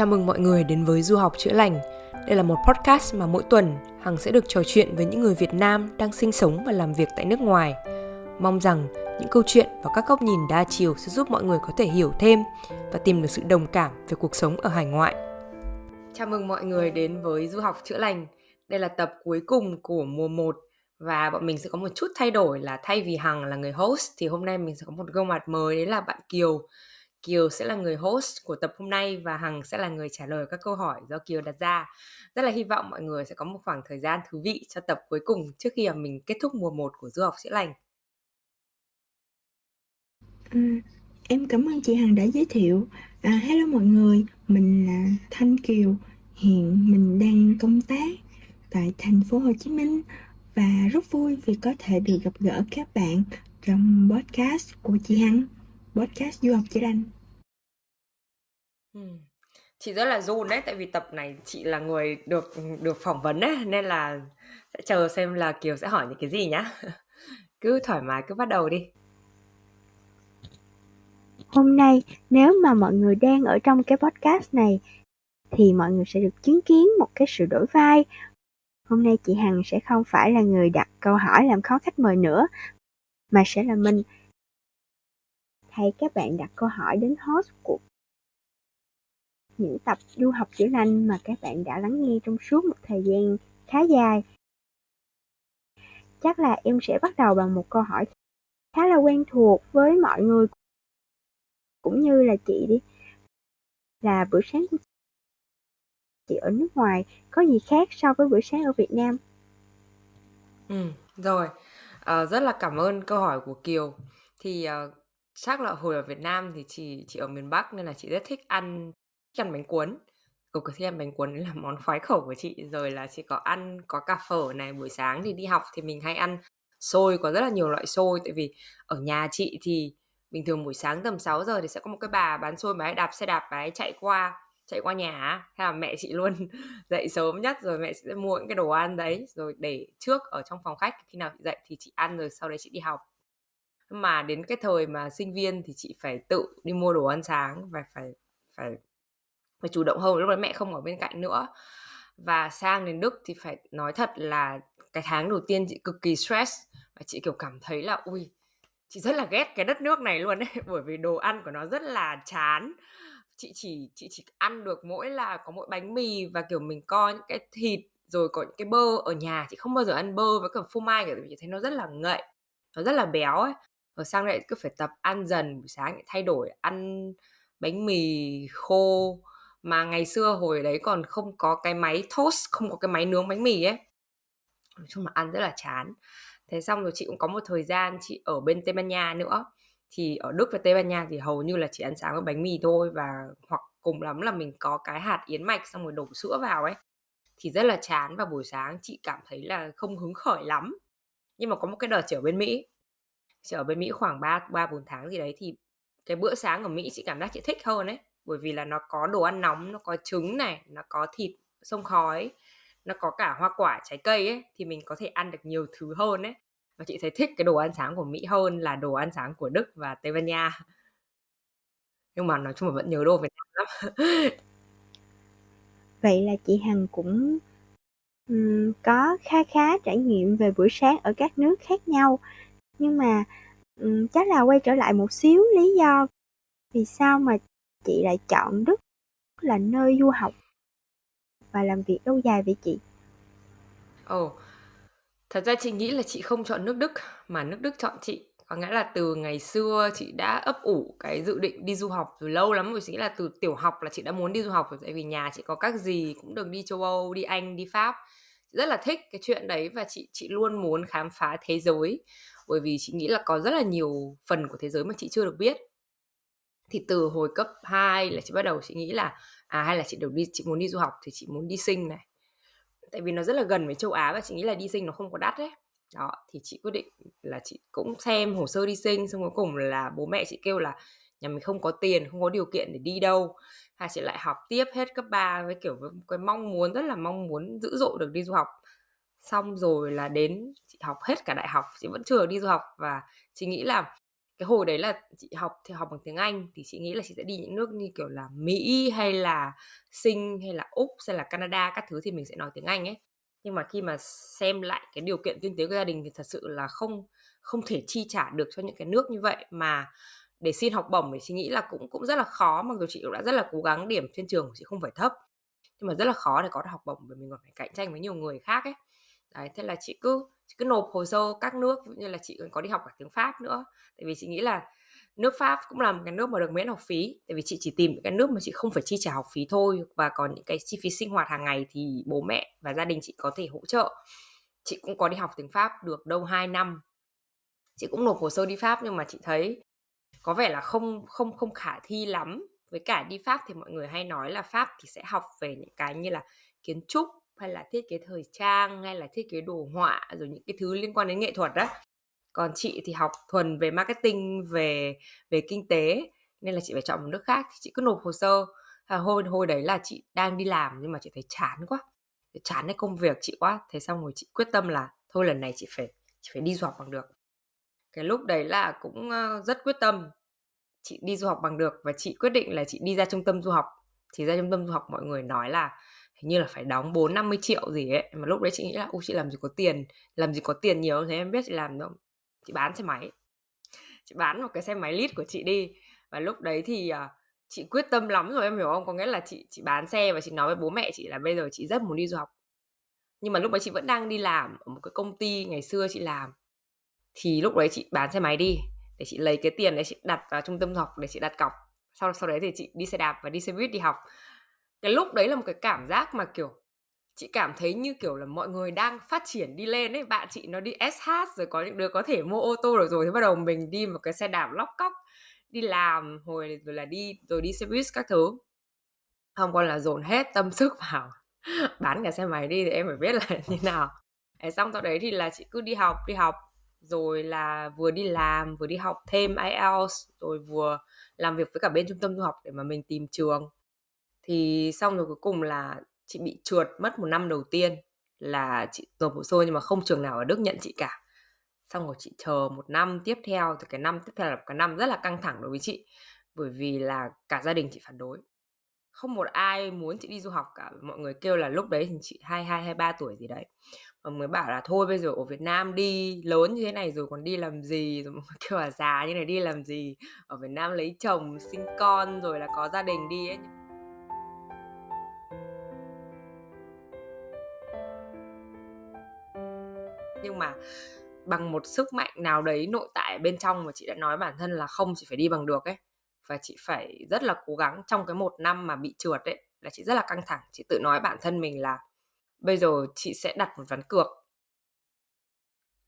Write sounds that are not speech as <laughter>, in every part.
Chào mừng mọi người đến với Du học chữa lành. Đây là một podcast mà mỗi tuần, Hằng sẽ được trò chuyện với những người Việt Nam đang sinh sống và làm việc tại nước ngoài. Mong rằng những câu chuyện và các góc nhìn đa chiều sẽ giúp mọi người có thể hiểu thêm và tìm được sự đồng cảm về cuộc sống ở hải ngoại. Chào mừng mọi người đến với Du học chữa lành. Đây là tập cuối cùng của mùa 1 và bọn mình sẽ có một chút thay đổi là thay vì Hằng là người host thì hôm nay mình sẽ có một gương mặt mới, đấy là bạn Kiều Kiều sẽ là người host của tập hôm nay và Hằng sẽ là người trả lời các câu hỏi do Kiều đặt ra. Rất là hy vọng mọi người sẽ có một khoảng thời gian thú vị cho tập cuối cùng trước khi mà mình kết thúc mùa 1 của Du học chữa lành. À, em cảm ơn chị Hằng đã giới thiệu. À, hello mọi người, mình là Thanh Kiều. Hiện mình đang công tác tại thành phố Hồ Chí Minh và rất vui vì có thể được gặp gỡ các bạn trong podcast của chị Hằng podcast du học chữa lành ừ. chị rất là run đấy tại vì tập này chị là người được được phỏng vấn đấy nên là sẽ chờ xem là kiều sẽ hỏi những cái gì nhá. <laughs> Cứ thoải mái cứ bắt đầu đi. Hôm nay nếu mà mọi người đang ở trong cái podcast này thì mọi người sẽ được chứng kiến một cái sự đổi vai. Hôm nay chị hằng sẽ không phải là người đặt câu hỏi làm khó khách mời nữa mà sẽ là mình hay các bạn đặt câu hỏi đến host của những tập du học chữa lành mà các bạn đã lắng nghe trong suốt một thời gian khá dài. Chắc là em sẽ bắt đầu bằng một câu hỏi khá là quen thuộc với mọi người cũng như là chị đi. Là bữa sáng của chị ở nước ngoài có gì khác so với bữa sáng ở Việt Nam? Ừ, rồi. À, rất là cảm ơn câu hỏi của Kiều. Thì uh, Chắc là hồi ở Việt Nam thì chị chị ở miền Bắc nên là chị rất thích ăn thích ăn bánh cuốn. Cực kỳ thích ăn bánh cuốn đấy là món khoái khẩu của chị. Rồi là chị có ăn có cà phở này, buổi sáng thì đi học thì mình hay ăn xôi, có rất là nhiều loại xôi tại vì ở nhà chị thì bình thường buổi sáng tầm 6 giờ thì sẽ có một cái bà bán xôi bà ấy đạp xe đạp bà ấy chạy qua chạy qua nhà hay là mẹ chị luôn <laughs> dậy sớm nhất rồi mẹ sẽ mua những cái đồ ăn đấy rồi để trước ở trong phòng khách khi nào chị dậy thì chị ăn rồi sau đấy chị đi học mà đến cái thời mà sinh viên thì chị phải tự đi mua đồ ăn sáng và phải phải phải chủ động hơn, lúc đấy mẹ không ở bên cạnh nữa. Và sang đến Đức thì phải nói thật là cái tháng đầu tiên chị cực kỳ stress và chị, kiểu, cảm thấy là, ui, chị rất là ghét cái đất nước này luôn đấy <laughs> bởi vì đồ ăn của nó rất là chán. Chị chỉ chị chỉ ăn được mỗi là có mỗi bánh mì và, kiểu, mình co những cái thịt, rồi có những cái bơ ở nhà. Chị không bao giờ ăn bơ với cả phô mai cả vì chị thấy nó rất là ngậy, nó rất là béo ấy rồi sang lại cứ phải tập ăn dần, buổi sáng lại thay đổi, ăn bánh mì khô mà ngày xưa hồi đấy còn không có cái máy toast, không có cái máy nướng bánh mì ấy. Nói chung là ăn rất là chán. Thế xong rồi chị cũng có một thời gian chị ở bên tây ban nha nữa. Thì ở đức và tây ban nha thì hầu như là chỉ ăn sáng với bánh mì thôi và hoặc cùng lắm là mình có cái hạt yến mạch xong rồi đổ sữa vào ấy. Thì rất là chán và buổi sáng chị cảm thấy là không hứng khởi lắm. Nhưng mà có một cái đợt trở bên mỹ chị ở bên Mỹ khoảng 3 3 4 tháng gì đấy thì cái bữa sáng ở Mỹ chị cảm giác chị thích hơn đấy bởi vì là nó có đồ ăn nóng nó có trứng này nó có thịt sông khói nó có cả hoa quả trái cây ấy thì mình có thể ăn được nhiều thứ hơn đấy và chị thấy thích cái đồ ăn sáng của Mỹ hơn là đồ ăn sáng của Đức và Tây Ban Nha. Nhưng mà nói chung là vẫn nhớ đồ Việt Nam lắm. <laughs> Vậy là chị Hằng cũng um, có khá khá trải nghiệm về buổi sáng ở các nước khác nhau nhưng mà um, chắc là quay trở lại một xíu lý do vì sao mà chị lại chọn Đức là nơi du học và làm việc lâu dài vậy chị? Ồ, oh, thật ra chị nghĩ là chị không chọn nước Đức mà nước Đức chọn chị. Có nghĩa là từ ngày xưa chị đã ấp ủ cái dự định đi du học từ lâu lắm rồi. Chị nghĩ là từ tiểu học là chị đã muốn đi du học rồi. Tại vì nhà chị có các gì cũng được đi châu Âu, đi Anh, đi Pháp. Chị rất là thích cái chuyện đấy và chị chị luôn muốn khám phá thế giới bởi vì chị nghĩ là có rất là nhiều phần của thế giới mà chị chưa được biết. Thì từ hồi cấp 2 là chị bắt đầu chị nghĩ là à hay là chị đều đi, chị muốn đi du học thì chị muốn đi sinh này. Tại vì nó rất là gần với châu Á và chị nghĩ là đi sinh nó không có đắt đấy đó, thì chị quyết định là chị cũng xem hồ sơ đi sinh, xong cuối cùng là bố mẹ chị kêu là nhà mình không có tiền, không có điều kiện để đi đâu. Hay chị lại học tiếp hết cấp 3 với kiểu với cái mong muốn, rất là mong muốn dữ dội được đi du học xong rồi là đến chị học hết cả đại học, chị vẫn chưa đi du học và chị nghĩ là cái hồi đấy là chị học thì học bằng tiếng Anh thì chị nghĩ là chị sẽ đi những nước như kiểu là Mỹ hay là Sinh hay là Úc hay là Canada các thứ thì mình sẽ nói tiếng Anh ấy. Nhưng mà khi mà xem lại cái điều kiện kinh tế của gia đình thì thật sự là không không thể chi trả được cho những cái nước như vậy. Mà để xin học bổng thì chị nghĩ là cũng cũng rất là khó, mặc dù chị cũng đã rất là cố gắng điểm trên trường của chị không phải thấp. Nhưng mà rất là khó để có được học bổng vì mình còn phải cạnh tranh với nhiều người khác ấy đấy, thế là chị cứ chị cứ nộp hồ sơ các nước như là chị còn có đi học cả tiếng pháp nữa. Tại vì chị nghĩ là nước pháp cũng là một cái nước mà được miễn học phí. Tại vì chị chỉ tìm những cái nước mà chị không phải chi trả học phí thôi, và còn những cái chi phí sinh hoạt hàng ngày thì bố mẹ và gia đình chị có thể hỗ trợ. Chị cũng có đi học tiếng pháp được đâu 2 năm. Chị cũng nộp hồ sơ đi pháp nhưng mà chị thấy có vẻ là không không không khả thi lắm. Với cả đi pháp thì mọi người hay nói là pháp thì sẽ học về những cái như là kiến trúc hay là thiết kế thời trang hay là thiết kế đồ họa rồi những cái thứ liên quan đến nghệ thuật đó còn chị thì học thuần về marketing về về kinh tế nên là chị phải chọn một nước khác thì chị cứ nộp hồ sơ. À, hồi hồi đấy là chị đang đi làm nhưng mà chị thấy chán quá chán cái công việc chị quá. Thế xong rồi chị quyết tâm là thôi lần này chị phải chị phải đi du học bằng được. Cái lúc đấy là cũng ờ, rất quyết tâm. Chị đi du học bằng được và chị quyết định là chị đi ra trung tâm du học. Thì ra trung tâm du học mọi người nói là hình như là phải đóng 4 50 triệu gì ấy. Mà lúc đấy chị nghĩ là u chị làm gì có tiền làm gì có tiền nhiều thế em biết chị làm đâu. Chị bán xe máy. Chị bán một cái xe máy lít của chị đi. Và lúc đấy thì uh, chị quyết tâm lắm rồi em hiểu không? Có nghĩa là chị chị bán xe và chị nói với bố mẹ chị là bây giờ chị rất muốn đi du học. Nhưng mà lúc đấy chị vẫn đang đi làm ở một cái công ty ngày xưa chị làm. Thì lúc đấy chị bán xe máy đi để chị lấy cái tiền đấy chị đặt vào trung tâm học để chị đặt cọc. Sau sau đấy thì chị đi xe đạp và đi xe buýt đi học cái lúc đấy là một cái cảm giác mà kiểu chị cảm thấy như kiểu là mọi người đang phát triển đi lên ấy. Bạn chị nó đi SH rồi có những đứa có thể mua ô tô rồi rồi thế bắt đầu mình đi một cái xe đạp lóc cóc đi làm hồi rồi là đi rồi đi xe buýt các thứ. Không còn là dồn hết tâm <laughs> sức vào <laughs> bán cả xe máy đi thì em phải biết là <laughs> như nào. Đấy, xong sau đấy thì là chị cứ đi học đi học rồi là vừa đi làm vừa đi học thêm IELTS rồi vừa làm việc với cả bên trung tâm du học để mà mình tìm trường thì xong rồi cuối cùng là chị bị trượt mất một năm đầu tiên là chị nộp hồ sơ nhưng mà không trường nào ở Đức nhận chị cả. Xong rồi chị chờ một năm tiếp theo, thì cái năm tiếp theo là cái năm rất là căng thẳng đối với chị, bởi vì là cả gia đình chị phản đối. Không một ai muốn chị đi du học cả, mọi người kêu là lúc đấy thì chị hai hai hai, ba tuổi gì đấy. Mọi người bảo là thôi bây giờ ở Việt Nam đi, lớn như thế này rồi còn đi làm gì? Rồi mọi người <laughs> kêu là già như này đi làm gì? Ở Việt Nam lấy chồng, sinh con rồi là có gia đình đi ấy. Nhưng mà bằng một sức mạnh nào đấy nội tại bên trong mà chị đã nói bản thân là không, chị phải đi bằng được ấy. Và chị phải rất là cố gắng trong cái một năm mà bị trượt ấy, là chị rất là căng thẳng. Chị tự nói bản thân mình là bây giờ chị sẽ đặt một ván cược.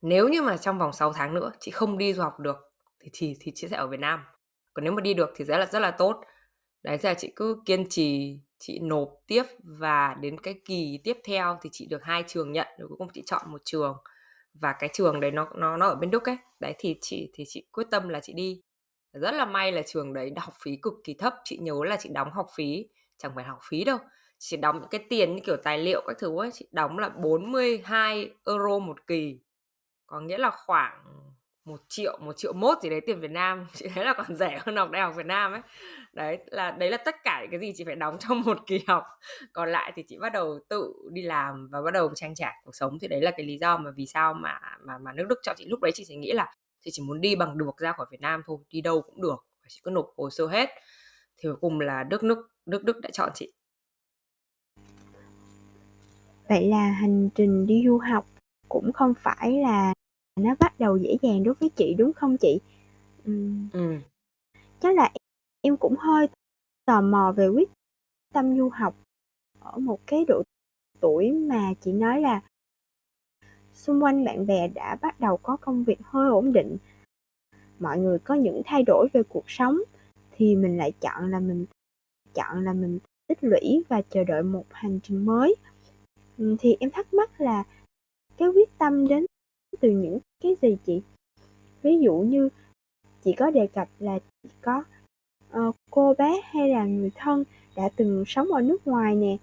Nếu như mà trong vòng 6 tháng nữa chị không đi du học được thì thì thì chị sẽ ở Việt Nam. Còn nếu mà đi được thì sẽ là rất là tốt. Đấy, thế là chị cứ kiên trì, chị nộp tiếp và đến cái kỳ tiếp theo thì chị được hai trường nhận, rồi cuối cùng chị chọn một trường và cái trường đấy nó nó nó ở bên Đức ấy. Đấy, thì chị thì chị quyết tâm là chị đi. Rất là may là trường đấy học phí cực kỳ thấp. Chị nhớ là chị đóng học phí, chẳng phải học phí đâu. Chỉ đóng những cái tiền như kiểu tài liệu các thứ ấy, chị đóng là 42 euro một kỳ. Có nghĩa là khoảng một triệu một triệu mốt gì đấy tiền Việt Nam. <laughs> Chị thấy là còn rẻ hơn học đại học Việt Nam ấy. Đấy, là đấy là tất cả cái gì chị phải đóng trong <laughs> một kỳ học. Còn lại thì chị bắt đầu tự đi làm và bắt đầu trang trải cuộc sống. Thì đấy là cái lý do mà vì sao mà mà mà nước Đức cho chị. Lúc đấy chị chỉ nghĩ là chị chỉ muốn đi bằng được ra khỏi Việt Nam thôi, đi đâu cũng được. Và chị cứ nộp hồ sơ hết. Thì cuối cùng là Đức nước Đức Đức đã chọn chị. Vậy là hành trình đi du học cũng không phải là nó bắt đầu dễ dàng đối với chị đúng không chị Ừm. Ừm. chắc là em cũng hơi tò mò về quyết tâm du học ở một cái độ tuổi mà chị nói là xung quanh bạn bè đã bắt đầu có công việc hơi ổn định mọi người có những thay đổi về cuộc sống thì mình lại chọn là mình chọn là mình tích lũy và chờ đợi một hành trình mới thì em thắc mắc là cái quyết tâm đến từ những cái gì chị? Ví dụ như chị có đề cập là chị có uh, cô bé hay là người thân đã từng sống ở nước ngoài nè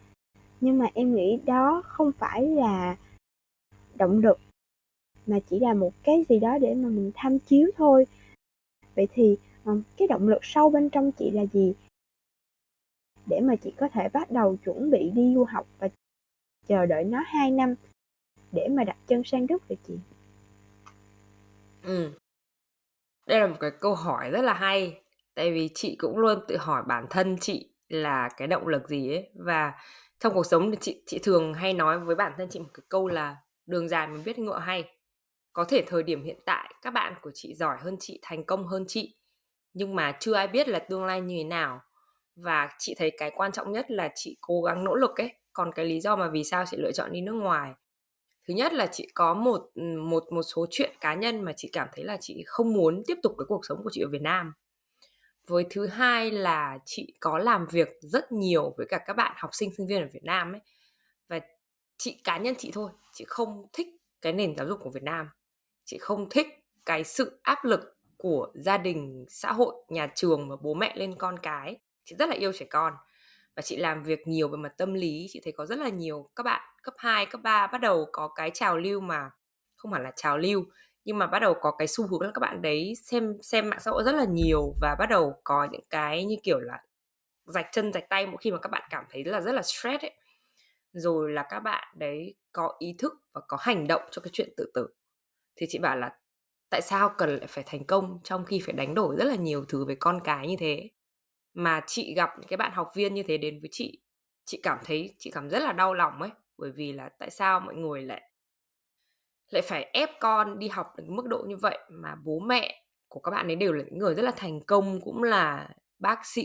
nhưng mà em nghĩ đó không phải là động lực mà chỉ là một cái gì đó để mà mình tham chiếu thôi. Vậy thì um, cái động lực sâu bên trong chị là gì? Để mà chị có thể bắt đầu chuẩn bị đi du học và chờ đợi nó 2 năm để mà đặt chân sang Đức vậy chị? Ừ. Đây là một cái câu hỏi rất là hay, tại vì chị cũng luôn tự hỏi bản thân chị là cái động lực gì ấy. Và trong cuộc sống thì chị chị thường hay nói với bản thân chị một cái câu là đường dài mình biết ngựa hay. Có thể thời điểm hiện tại các bạn của chị giỏi hơn chị, thành công hơn chị, nhưng mà chưa ai biết là tương lai như thế nào. Và chị thấy cái quan trọng nhất là chị cố gắng nỗ lực ấy. Còn cái lý do mà vì sao chị lựa chọn đi nước ngoài thứ nhất là chị có một một một số chuyện cá nhân mà chị cảm thấy là chị không muốn tiếp tục cái cuộc sống của chị ở Việt Nam. Với thứ hai là chị có làm việc rất nhiều với cả các bạn học sinh sinh viên ở Việt Nam ấy. Và chị, cá nhân chị thôi, chị không thích cái nền giáo dục của Việt Nam. Chị không thích cái sự áp lực của gia đình, xã hội, nhà trường và bố mẹ lên con cái. Chị rất là yêu trẻ con và chị làm việc nhiều về mặt tâm lý chị thấy có rất là nhiều các bạn cấp 2, cấp 3 bắt đầu có cái trào lưu mà không hẳn là trào lưu nhưng mà bắt đầu có cái xu hướng là các bạn đấy xem xem mạng xã hội rất là nhiều và bắt đầu có những cái như kiểu là rạch chân rạch tay mỗi khi mà các bạn cảm thấy là rất là stress ấy. Rồi là các bạn đấy có ý thức và có hành động cho cái chuyện tự tử. Thì chị bảo là tại sao cần lại phải thành công trong khi phải đánh đổi rất là nhiều thứ với con cái như thế? Mà chị gặp những cái bạn học viên như thế đến với chị chị cảm thấy, chị cảm rất là đau lòng ấy, bởi vì là tại sao mọi người lại lại phải ép con đi học đến mức độ như vậy mà bố mẹ của các bạn ấy đều là những người rất là thành công, cũng là bác sĩ,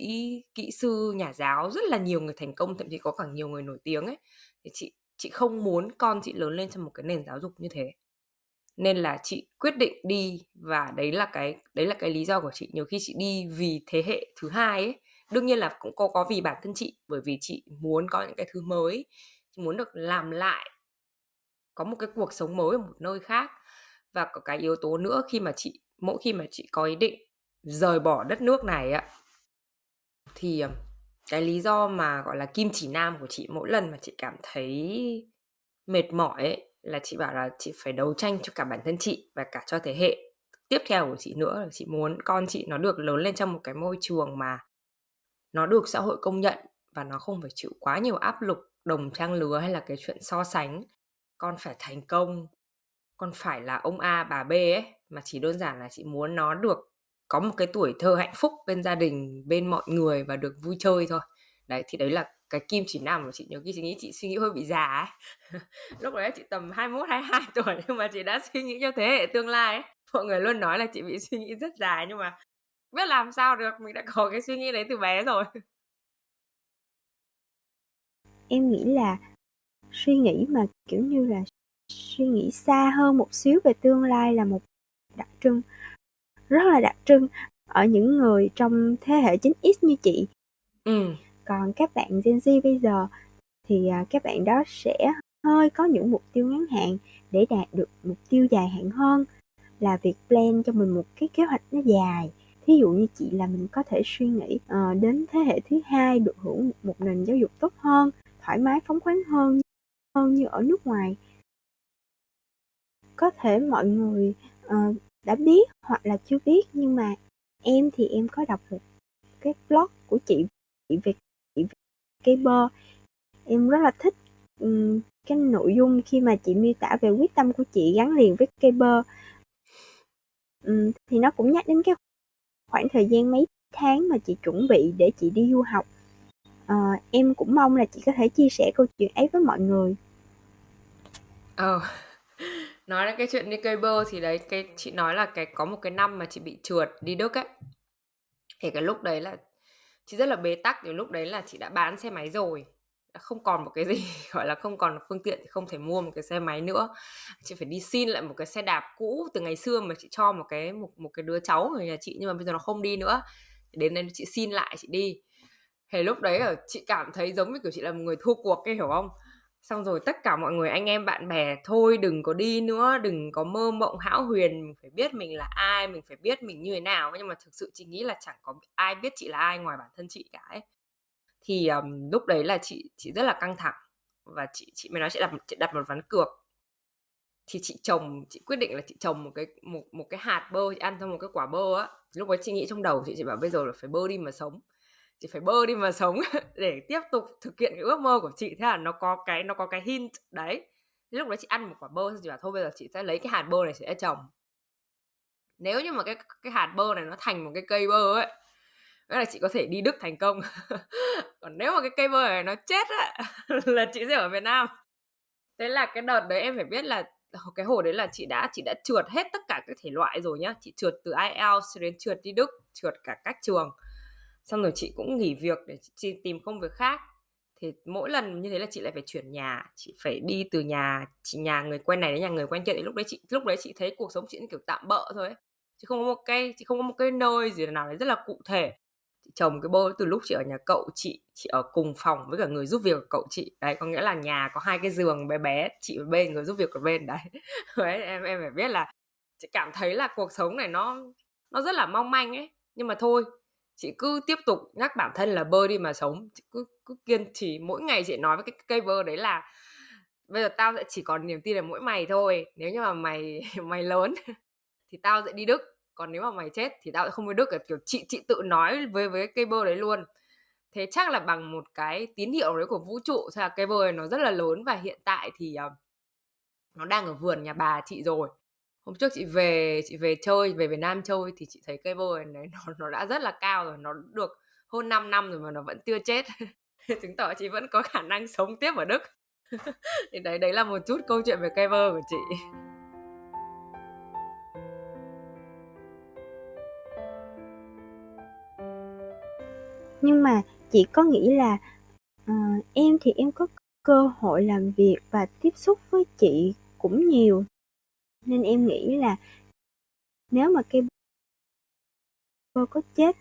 kỹ sư, nhà giáo, rất là nhiều người thành công, thậm chí có cả nhiều người nổi tiếng ấy. Thì chị chị không muốn con chị lớn lên trong một cái nền giáo dục như thế. Nên là chị quyết định đi và đấy là cái, đấy là cái lý do của chị. Nhiều khi chị đi vì thế hệ thứ hai ấy đương nhiên là cũng có có vì bản thân chị, bởi vì chị muốn có những cái thứ mới, chị muốn được làm lại, có một cái cuộc sống mới ở một nơi khác. Và có cái yếu tố nữa khi mà chị, mỗi khi mà chị có ý định rời bỏ đất nước này ạ thì ờ, cái lý do mà, gọi là, kim chỉ nam của chị mỗi lần mà chị cảm thấy mệt mỏi ấy, là chị bảo là chị phải đấu tranh cho cả bản thân chị và cả cho thế hệ tiếp theo của chị nữa. Là chị muốn con chị nó được lớn lên trong một cái môi trường mà nó được xã hội công nhận và nó không phải chịu quá nhiều áp lực đồng trang lứa hay là cái chuyện so sánh. Con phải thành công, con phải là ông A, bà B ấy, mà chỉ đơn giản là chị muốn nó được có một cái tuổi thơ hạnh phúc bên gia đình, bên mọi người và được vui chơi thôi. Đấy, thì đấy là cái kim chỉ nam mà chị nhiều khi chị nghĩ, chị suy nghĩ hơi bị già ấy. <laughs> Lúc đấy chị tầm 21 22 tuổi nhưng mà chị đã suy nghĩ cho thế hệ tương lai ấy. Mọi người luôn nói là chị bị suy nghĩ rất dài nhưng mà biết làm sao được mình đã có cái suy nghĩ đấy từ bé rồi em nghĩ là suy nghĩ mà kiểu như là suy nghĩ xa hơn một xíu về tương lai là một đặc trưng rất là đặc trưng ở những người trong thế hệ 9X như chị. Ừ. Còn các bạn Gen Z bây giờ thì à, các bạn đó sẽ hơi có những mục tiêu ngắn hạn để đạt được mục tiêu dài hạn hơn là việc plan cho mình một cái kế hoạch nó dài thí dụ như chị là mình có thể suy nghĩ uh, đến thế hệ thứ hai được hưởng một nền giáo dục tốt hơn thoải mái phóng khoáng hơn hơn như ở nước ngoài. Có thể mọi người uh, đã biết hoặc là chưa biết nhưng mà em thì em có đọc một cái blog của chị chị về chị về cây bơ em rất là thích um, cái nội dung khi mà chị miêu tả về quyết tâm của chị gắn liền với cây bơ um, thì nó cũng nhắc đến cái khoảng thời gian mấy tháng mà chị chuẩn bị để chị đi du học. À, em cũng mong là chị có thể chia sẻ câu chuyện ấy với mọi người. Ờ <laughs> nói đến cái chuyện đi cây bơ thì đấy cái chị nói là cái có một cái năm mà chị bị trượt đi Đức ấy. Thì cái lúc đấy là chị rất là bế tắc thì lúc đấy là chị đã bán xe máy rồi không còn một cái gì, <laughs> gọi là không còn phương tiện thì không thể mua một cái xe máy nữa. Chị phải đi xin lại một cái xe đạp cũ từ ngày xưa mà chị cho một cái, một một cái đứa cháu ở nhà chị nhưng mà bây giờ nó không đi nữa. Đến đây chị xin lại, chị đi. Thì lúc đấy ở chị cảm thấy giống như kiểu chị là một người thua cuộc cái hiểu không? Xong rồi tất cả mọi người, anh em, bạn bè, thôi đừng có đi nữa, đừng có mơ mộng hão huyền, mình phải biết mình là ai, mình phải biết mình như thế nào nhưng mà thực sự chị nghĩ là chẳng có ai biết chị là ai ngoài bản thân chị cả ấy thì um, lúc đấy là chị chị rất là căng thẳng và chị chị mới nói chị đặt chị đặt một ván cược. Thì chị trồng chị quyết định là chị trồng một cái một một cái hạt bơ chị ăn trong một cái quả bơ á. Lúc đó chị nghĩ trong đầu chị chị bảo bây giờ là phải bơ đi mà sống. Chị phải bơ đi mà sống <laughs> để tiếp tục thực hiện cái ước mơ của chị. Thế là nó có cái nó có cái hint đấy. Lúc đấy chị ăn một quả bơ chị bảo thôi bây giờ chị sẽ lấy cái hạt bơ này chị sẽ trồng. Nếu như mà cái cái hạt bơ này nó thành một cái cây bơ ấy nghĩa là chị có thể đi Đức thành công. <laughs> Còn nếu mà cái cây bơ này nó chết á, <laughs> là chị sẽ ở Việt Nam. Thế là cái đợt đấy em phải biết là ờ, cái hồi đấy là chị đã chị đã trượt hết tất cả các thể loại rồi nhá. Chị trượt từ IELTS đến trượt đi Đức, trượt cả các trường. Xong rồi chị cũng nghỉ việc để chị tìm công việc khác. Thì mỗi lần như thế là chị lại phải chuyển nhà, chị phải đi từ nhà, chị, nhà người quen này đến nhà người quen kia. Thì lúc đấy chị, lúc đấy chị thấy cuộc sống chị kiểu tạm bỡ thôi ấy. chị không có một cái chị không có một cái nơi gì nào đấy rất là cụ thể chồng cái bơ từ lúc chị ở nhà cậu, chị chị ở cùng phòng với cả người giúp việc của cậu chị. Đấy, có nghĩa là nhà có hai cái giường bé bé, chị ở bên, người giúp việc ở bên. <laughs> Đấy đấy, em em phải biết là chị cảm thấy là cuộc sống này nó nó rất là mong manh ấy. Nhưng mà thôi, chị cứ tiếp tục nhắc bản thân là bơ đi mà sống. Chị cứ cứ kiên trì, mỗi ngày chị nói với cái cây bơ đấy là bây giờ tao sẽ chỉ còn niềm tin là mỗi mày thôi. Nếu như mà mày <laughs> mày lớn <laughs> thì tao sẽ đi đức còn nếu mà mày chết thì tao sẽ không đi đức kiểu chị chị tự nói với với cây bơ đấy luôn. Thế chắc là bằng một cái tín hiệu đấy của vũ trụ là cây bơ này nó rất là lớn và hiện tại thì uh, nó đang ở vườn nhà bà chị rồi. Hôm trước chị về chị về chơi về Việt Nam chơi thì chị thấy cây bơ này nó nó đã rất là cao rồi nó được hơn 5 năm rồi mà nó vẫn chưa chết. <laughs> Chứng tỏ chị vẫn có khả năng sống tiếp ở Đức. <laughs> Thì đấy đấy là một chút câu chuyện về cây bơ của chị. Nhưng mà chị có nghĩ là uh, em thì em có cơ hội làm việc và tiếp xúc với chị cũng nhiều. Nên em nghĩ là nếu mà cây bơ có chết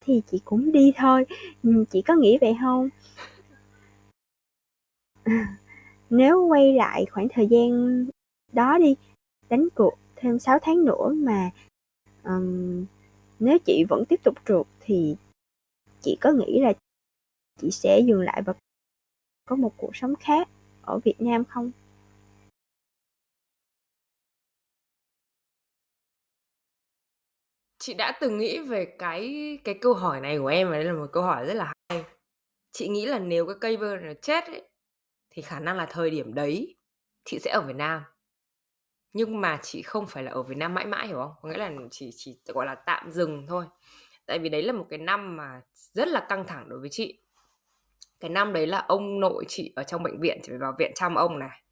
thì chị cũng đi thôi. Ừ, chị có nghĩ vậy không? <laughs> Nếu quay lại khoảng thời gian đó đi đánh cuộc thêm 6 tháng nữa mà um, nếu chị vẫn tiếp tục trượt thì chị có nghĩ là chị sẽ dừng lại và có một cuộc sống khác ở Việt Nam không? chị đã từng nghĩ về cái cái câu hỏi này của em và đây là một câu hỏi rất là hay chị nghĩ là nếu cái cây bơ nó chết ấy, thì khả năng là thời điểm đấy chị sẽ ở Việt Nam nhưng mà chị không phải là ở Việt Nam mãi mãi, hiểu không? Có nghĩa là chỉ chỉ, gọi là, tạm dừng thôi. Tại vì đấy là một cái năm mà rất là căng thẳng đối với chị. Cái năm đấy là ông nội chị ở trong bệnh viện, chị phải vào viện chăm ông này.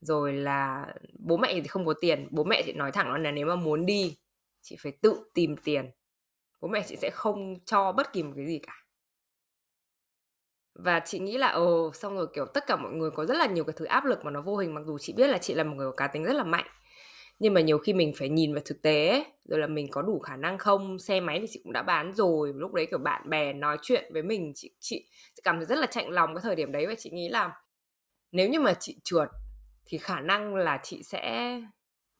Rồi là bố mẹ thì không có tiền. Bố mẹ chị nói thẳng là nếu mà muốn đi, chị phải tự tìm tiền. Bố mẹ chị sẽ không cho bất kỳ một cái gì cả và chị nghĩ là ồ xong rồi kiểu tất cả mọi người có rất là nhiều cái thứ áp lực mà nó vô hình mặc dù chị biết là chị là một người có cá tính rất là mạnh. Nhưng mà nhiều khi mình phải nhìn vào thực tế ấy, rồi là mình có đủ khả năng không xe máy thì chị cũng đã bán rồi lúc đấy kiểu bạn bè nói chuyện với mình chị chị, chị cảm thấy rất là chạnh lòng cái thời điểm đấy và chị nghĩ là nếu như mà chị trượt thì khả năng là chị sẽ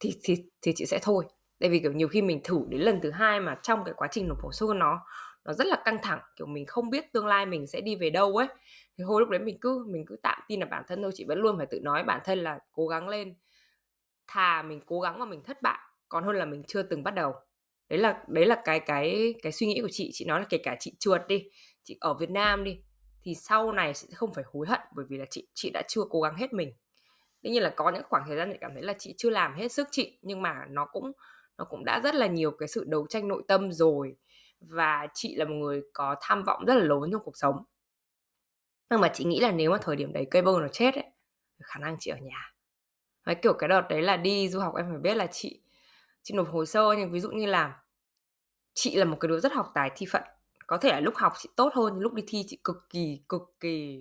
thì thì thì chị sẽ thôi. Tại vì kiểu nhiều khi mình thử đến lần thứ hai mà trong cái quá trình nộp hồ sơ nó nó rất là căng thẳng, kiểu, mình không biết tương lai mình sẽ đi về đâu ấy. Thì hồi lúc đấy mình cứ mình cứ tạm tin là bản thân thôi, chị vẫn luôn phải tự nói bản thân là cố gắng lên, thà mình cố gắng mà mình thất bại, còn hơn là mình chưa từng bắt đầu. Đấy là đấy là cái cái cái suy nghĩ của chị chị nói là kể cả chị trượt đi, chị ở Việt Nam đi, thì sau này sẽ không phải hối hận bởi vì là chị chị đã chưa cố gắng hết mình. Tất nhiên là có những khoảng thời gian chị cảm thấy là chị chưa làm hết sức chị, nhưng mà nó cũng nó cũng đã rất là nhiều cái sự đấu tranh nội tâm rồi và chị là một người có tham vọng rất là lớn trong cuộc sống. Nhưng mà chị nghĩ là nếu mà thời điểm đấy cây bơ nó chết ấy khả năng chị ở nhà. Đấy, kiểu cái đợt đấy là đi du học em phải biết là chị chị nộp hồ sơ nhưng ví dụ như là chị là một cái đứa rất học tài thi phận. Có thể là lúc học chị tốt hơn nhưng lúc đi thi chị cực kỳ cực kỳ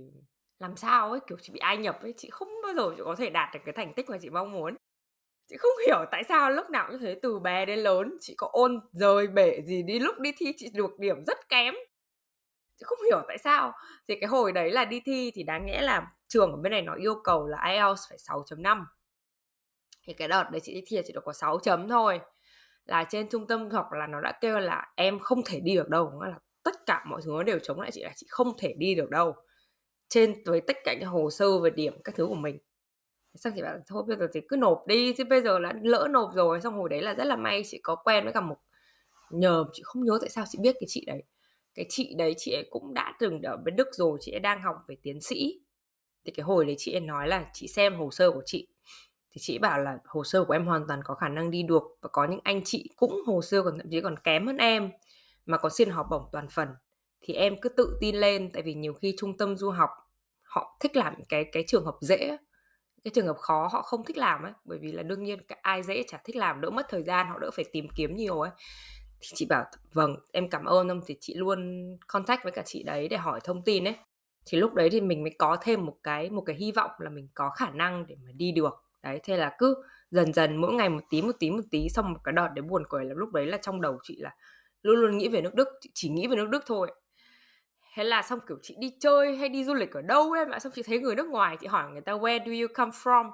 làm sao ấy kiểu chị bị ai nhập ấy chị không bao giờ chị có thể đạt được cái thành tích mà chị mong muốn chị không hiểu tại sao lúc nào cũng thế, từ bé đến lớn chị có ôn, rời bể gì đi, lúc đi thi chị được điểm rất kém. Chị không hiểu tại sao. Thì cái hồi đấy là đi thi thì đáng nghĩa là trường ở bên này nó yêu cầu là IELTS phải 6.5 thì cái đợt đấy chị đi thi chị được có 6 chấm thôi. Là trên trung tâm học là nó đã kêu là em không thể đi được đâu là tất cả mọi thứ nó đều chống lại chị là chị không thể đi được đâu. Trên với tất cả những hồ sơ về điểm các thứ của mình. Xong chị bảo thôi, bây giờ thì cứ nộp đi, chứ bây giờ là lỡ nộp rồi, xong hồi đấy là rất là may chị có quen với cả một, nhờ chị không nhớ tại sao chị biết cái chị đấy. Cái chị đấy chị ấy cũng đã từng ở bên Đức rồi, chị ấy đang học về tiến sĩ. Thì cái hồi đấy chị ấy nói là chị xem hồ sơ của chị. Thì chị bảo là hồ sơ của em hoàn toàn có khả năng đi được và có những anh chị cũng hồ sơ còn, thậm chí còn kém hơn em, mà có xin học bổng toàn phần. Thì em cứ tự tin lên, tại vì nhiều khi trung tâm du học họ thích làm cái cái trường hợp dễ cái trường hợp khó họ không thích làm ấy, bởi vì là đương nhiên ai dễ chả thích làm, đỡ mất thời gian, họ đỡ phải tìm kiếm nhiều ấy. Thì chị bảo vâng em cảm ơn ông. Thì chị luôn contact với cả chị đấy để hỏi thông tin ấy. Thì lúc đấy thì mình mới có thêm một cái một cái hy vọng là mình có khả năng để mà đi được. Đấy, thế là cứ dần dần mỗi ngày một tí một tí một tí, xong một cái đợt để buồn cười là lúc đấy là trong đầu chị là luôn luôn nghĩ về nước Đức, chị chỉ nghĩ về nước Đức thôi thế là xong kiểu chị đi chơi hay đi du lịch ở đâu em ạ xong chị thấy người nước ngoài chị hỏi người ta where do you come from?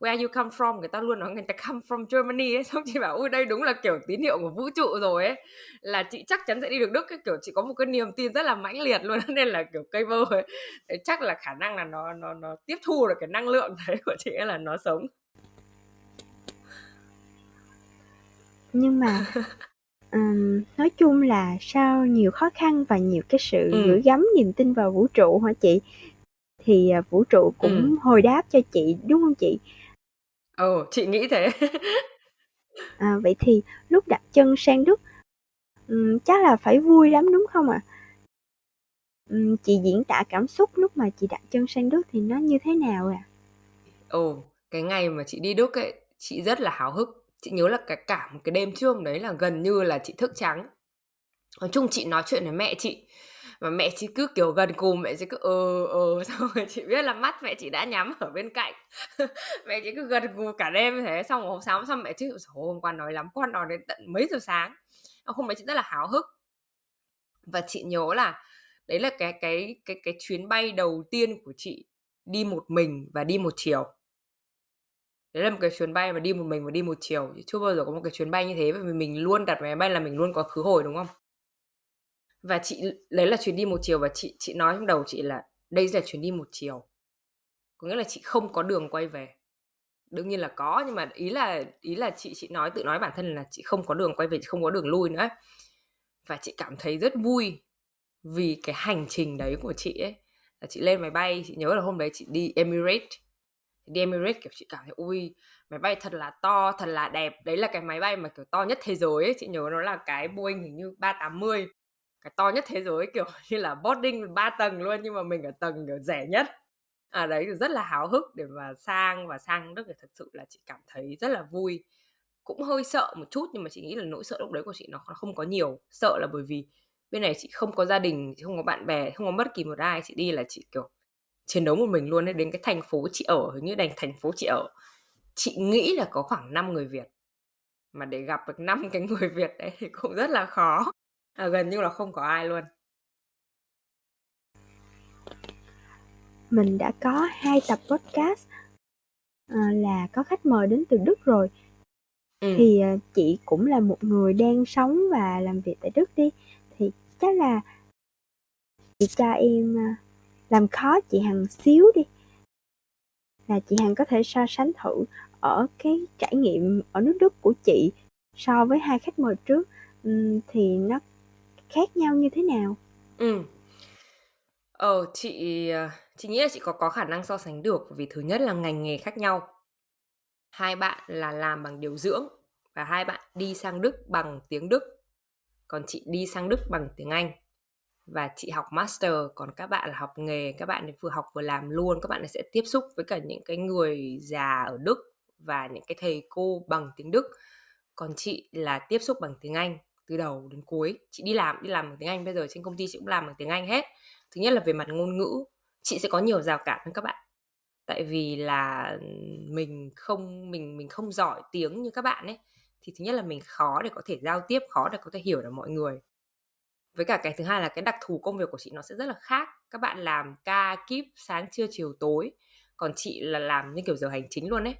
Where you come from? Người ta luôn nói người ta come from Germany ấy. <laughs> Xong chị bảo ui đây đúng là kiểu tín hiệu của vũ trụ rồi ấy. Là chị chắc chắn sẽ đi được Đức cái kiểu chị có một cái niềm tin rất là mãnh liệt luôn <laughs> nên là kiểu cây vơ ấy. Thế chắc là khả năng là nó nó nó tiếp thu được cái năng lượng đấy của chị ấy là nó sống. Nhưng mà <laughs> um, nói chung là sau nhiều khó khăn và nhiều cái sự ừ. gửi gắm niềm tin vào vũ trụ hả chị thì uh, vũ trụ cũng ừ. hồi đáp cho chị đúng không chị Ồ, chị nghĩ thế. <laughs> À, vậy thì lúc đặt chân sang Đức, ừm, chắc là phải vui lắm, đúng không ạ? Ừm, chị diễn tả cảm xúc lúc mà chị đặt chân sang Đức thì nó như thế nào ạ? Ồ, cái ngày mà chị đi Đức ấy, chị rất là háo hức. Chị nhớ là cả cả một cái đêm trước đấy là gần như là chị thức trắng. Nói chung chị nói chuyện với mẹ chị, mà mẹ chị cứ kiểu gần cùng, mẹ chị cứ ờ ờ <laughs> xong rồi chị biết là mắt mẹ chị đã nhắm ở bên cạnh. <laughs> Mẹ chị cứ gần cùng cả đêm như thế, xong rồi hôm sáng, xong mẹ chị hôm qua nói lắm, con nói đến tận mấy giờ sáng? Hôm đấy chị rất là háo hức. Và chị nhớ là đấy là cái cái cái cái chuyến bay đầu tiên của chị đi một mình và đi một chiều đấy là một cái chuyến bay mà đi một mình và đi một chiều. Chưa bao giờ có một cái chuyến bay như thế, bởi vì mình luôn đặt máy bay là mình luôn có khứ hồi, đúng không? Và chị đấy là chuyến đi một chiều và chị chị nói trong đầu chị là đây là chuyến đi một chiều. Có nghĩa là chị không có đường quay về. Đương nhiên là có, nhưng mà ý là ý là chị chị nói, tự nói bản thân là chị không có đường quay về, chị không có đường lui nữa. Và chị cảm thấy rất vui vì cái hành trình đấy của chị ấy. Là chị lên máy bay, chị nhớ là hôm đấy chị đi Emirates đi Emirates kiểu, chị cảm thấy, ui, máy bay thật là to, thật là đẹp. Đấy là cái máy bay mà, kiểu, to nhất thế giới ấy, chị nhớ nó là cái Boeing hình như 380 cái to nhất thế giới, kiểu, <laughs> như là boarding ba tầng luôn, nhưng mà mình ở tầng, kiểu, rẻ nhất. À đấy rất là háo hức để mà sang và sang đức thì thật sự là chị cảm thấy rất là vui. Cũng hơi sợ một chút, nhưng mà chị nghĩ là nỗi sợ lúc đấy của chị nó không có nhiều. Sợ là bởi vì bên này chị không có gia đình, chị không có bạn bè, không có bất kỳ một ai, chị đi là chị, kiểu chiến đấu một mình luôn đến cái thành phố chị ở hình như đành thành phố chị ở. Chị nghĩ là có khoảng 5 người Việt mà để gặp được năm cái người Việt đấy thì cũng rất là khó. À, gần như là không có ai luôn. Mình đã có hai tập podcast à, là có khách mời đến từ Đức rồi. Ừ. thì à, chị cũng là một người đang sống và làm việc tại Đức đi. Thì chắc là chị cho em à, làm khó chị Hằng xíu đi là chị Hằng có thể so sánh thử ở cái trải nghiệm ở nước Đức của chị so với hai khách mời trước thì nó khác nhau như thế nào? Ừ. Ờ, chị, ờ, chị nghĩ là chị có có khả năng so sánh được vì thứ nhất là ngành nghề khác nhau. Hai bạn là làm bằng điều dưỡng và hai bạn đi sang Đức bằng tiếng Đức. Còn chị đi sang Đức bằng tiếng Anh. Và chị học master, còn các bạn là học nghề, các bạn vừa học vừa làm luôn, các bạn sẽ tiếp xúc với cả những cái người già ở Đức và những cái thầy cô bằng tiếng Đức. Còn chị là tiếp xúc bằng tiếng Anh từ đầu đến cuối. Chị đi làm đi làm bằng tiếng Anh bây giờ trên công ty chị cũng làm bằng tiếng Anh hết. Thứ nhất là về mặt ngôn ngữ chị sẽ có nhiều rào cản hơn các bạn. Tại vì là mình không mình mình không giỏi tiếng như các bạn ấy thì thứ nhất là mình khó để có thể giao tiếp khó để có thể hiểu được mọi người với cả cái thứ hai là cái đặc thù công việc của chị nó sẽ rất là khác. Các bạn làm ca kíp sáng trưa chiều tối còn chị là làm như kiểu giờ hành chính luôn ấy.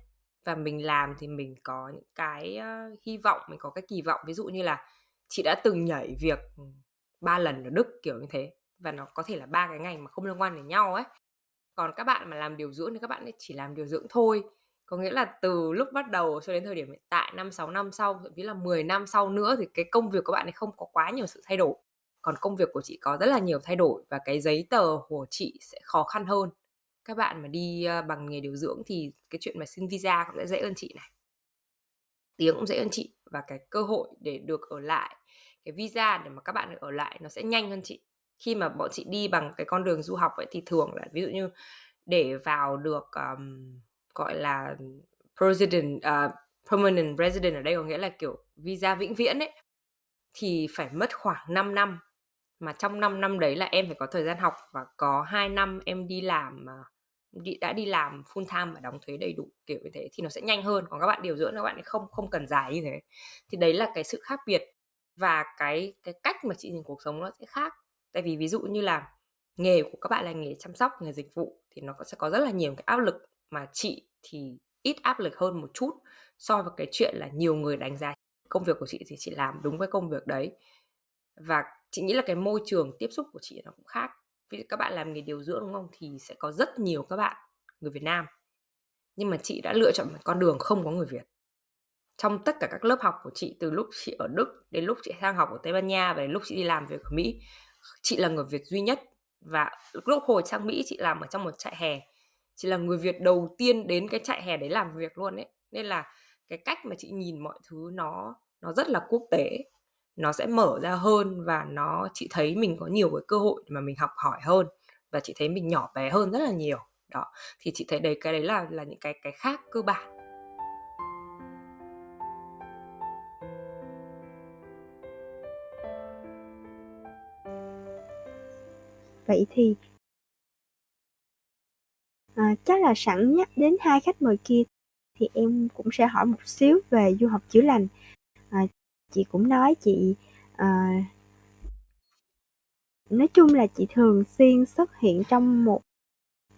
Và mình làm thì mình có những cái uh, hy vọng mình có cái kỳ vọng. Ví dụ như là chị đã từng nhảy việc ừ, ba lần ở Đức kiểu như thế. Và nó có thể là ba cái ngành mà không liên quan đến nhau ấy. Còn các bạn mà làm điều dưỡng thì các bạn ấy chỉ làm điều dưỡng thôi. Có nghĩa là từ lúc bắt đầu cho đến thời điểm hiện tại năm 6 năm sau thậm chí là 10 năm sau nữa thì cái công việc của bạn ấy không có quá nhiều sự thay đổi còn công việc của chị có rất là nhiều thay đổi và cái giấy tờ của chị sẽ khó khăn hơn. Các bạn mà đi ờ, bằng nghề điều dưỡng thì cái chuyện mà xin visa cũng sẽ dễ hơn chị này. Tiếng cũng dễ hơn chị và cái cơ hội để được ở lại cái visa để mà các bạn được ở lại nó sẽ nhanh hơn chị. Khi mà bọn chị đi bằng cái con đường du học ấy thì thường là ví dụ như để vào được um, gọi là president uh, ờ, permanent resident ở đây có nghĩa là kiểu visa vĩnh viễn ấy thì phải mất khoảng 5 năm mà trong 5 năm đấy là em phải có thời gian học và có 2 năm em đi làm à, đi, đã đi làm full time và đóng thuế đầy đủ kiểu như thế thì nó sẽ nhanh hơn. Còn các bạn điều dưỡng các bạn không không cần dài như thế. Thì đấy là cái sự khác biệt và cái cái cách mà chị nhìn cuộc sống nó sẽ khác. Tại vì ví dụ như là nghề của các bạn là nghề chăm sóc nghề dịch vụ thì nó sẽ có rất là nhiều cái áp lực mà chị thì ít áp lực hơn một chút so với cái chuyện là nhiều người đánh giá công việc của chị thì chị làm đúng với công việc đấy. Và chị nghĩ là cái môi trường tiếp xúc của chị nó cũng khác. Ví dụ các bạn làm nghề điều dưỡng, đúng không? Thì sẽ có rất nhiều các bạn người Việt Nam. Nhưng mà chị đã lựa chọn một con đường không có người Việt. Trong tất cả các lớp học của chị, từ lúc chị ở Đức đến lúc chị sang học ở Tây Ban Nha và đến lúc chị đi làm việc ở Mỹ, chị là người Việt duy nhất. Và lúc hồi sang Mỹ, chị làm ở trong một trại hè. Chị là người Việt đầu tiên đến cái trại hè đấy làm việc luôn ấy. Nên là cái cách mà chị nhìn mọi thứ nó nó rất là quốc tế nó sẽ mở ra hơn và nó chị thấy mình có nhiều cái cơ hội mà mình học hỏi hơn và chị thấy mình nhỏ bé hơn rất là nhiều. Đó thì chị thấy đấy cái đấy là là những cái cái khác cơ bản. Vậy thì à, chắc là sẵn nhắc đến hai khách mời kia thì em cũng sẽ hỏi một xíu về du học chữa lành. À, chị cũng nói chị à, nói chung là chị thường xuyên xuất hiện trong một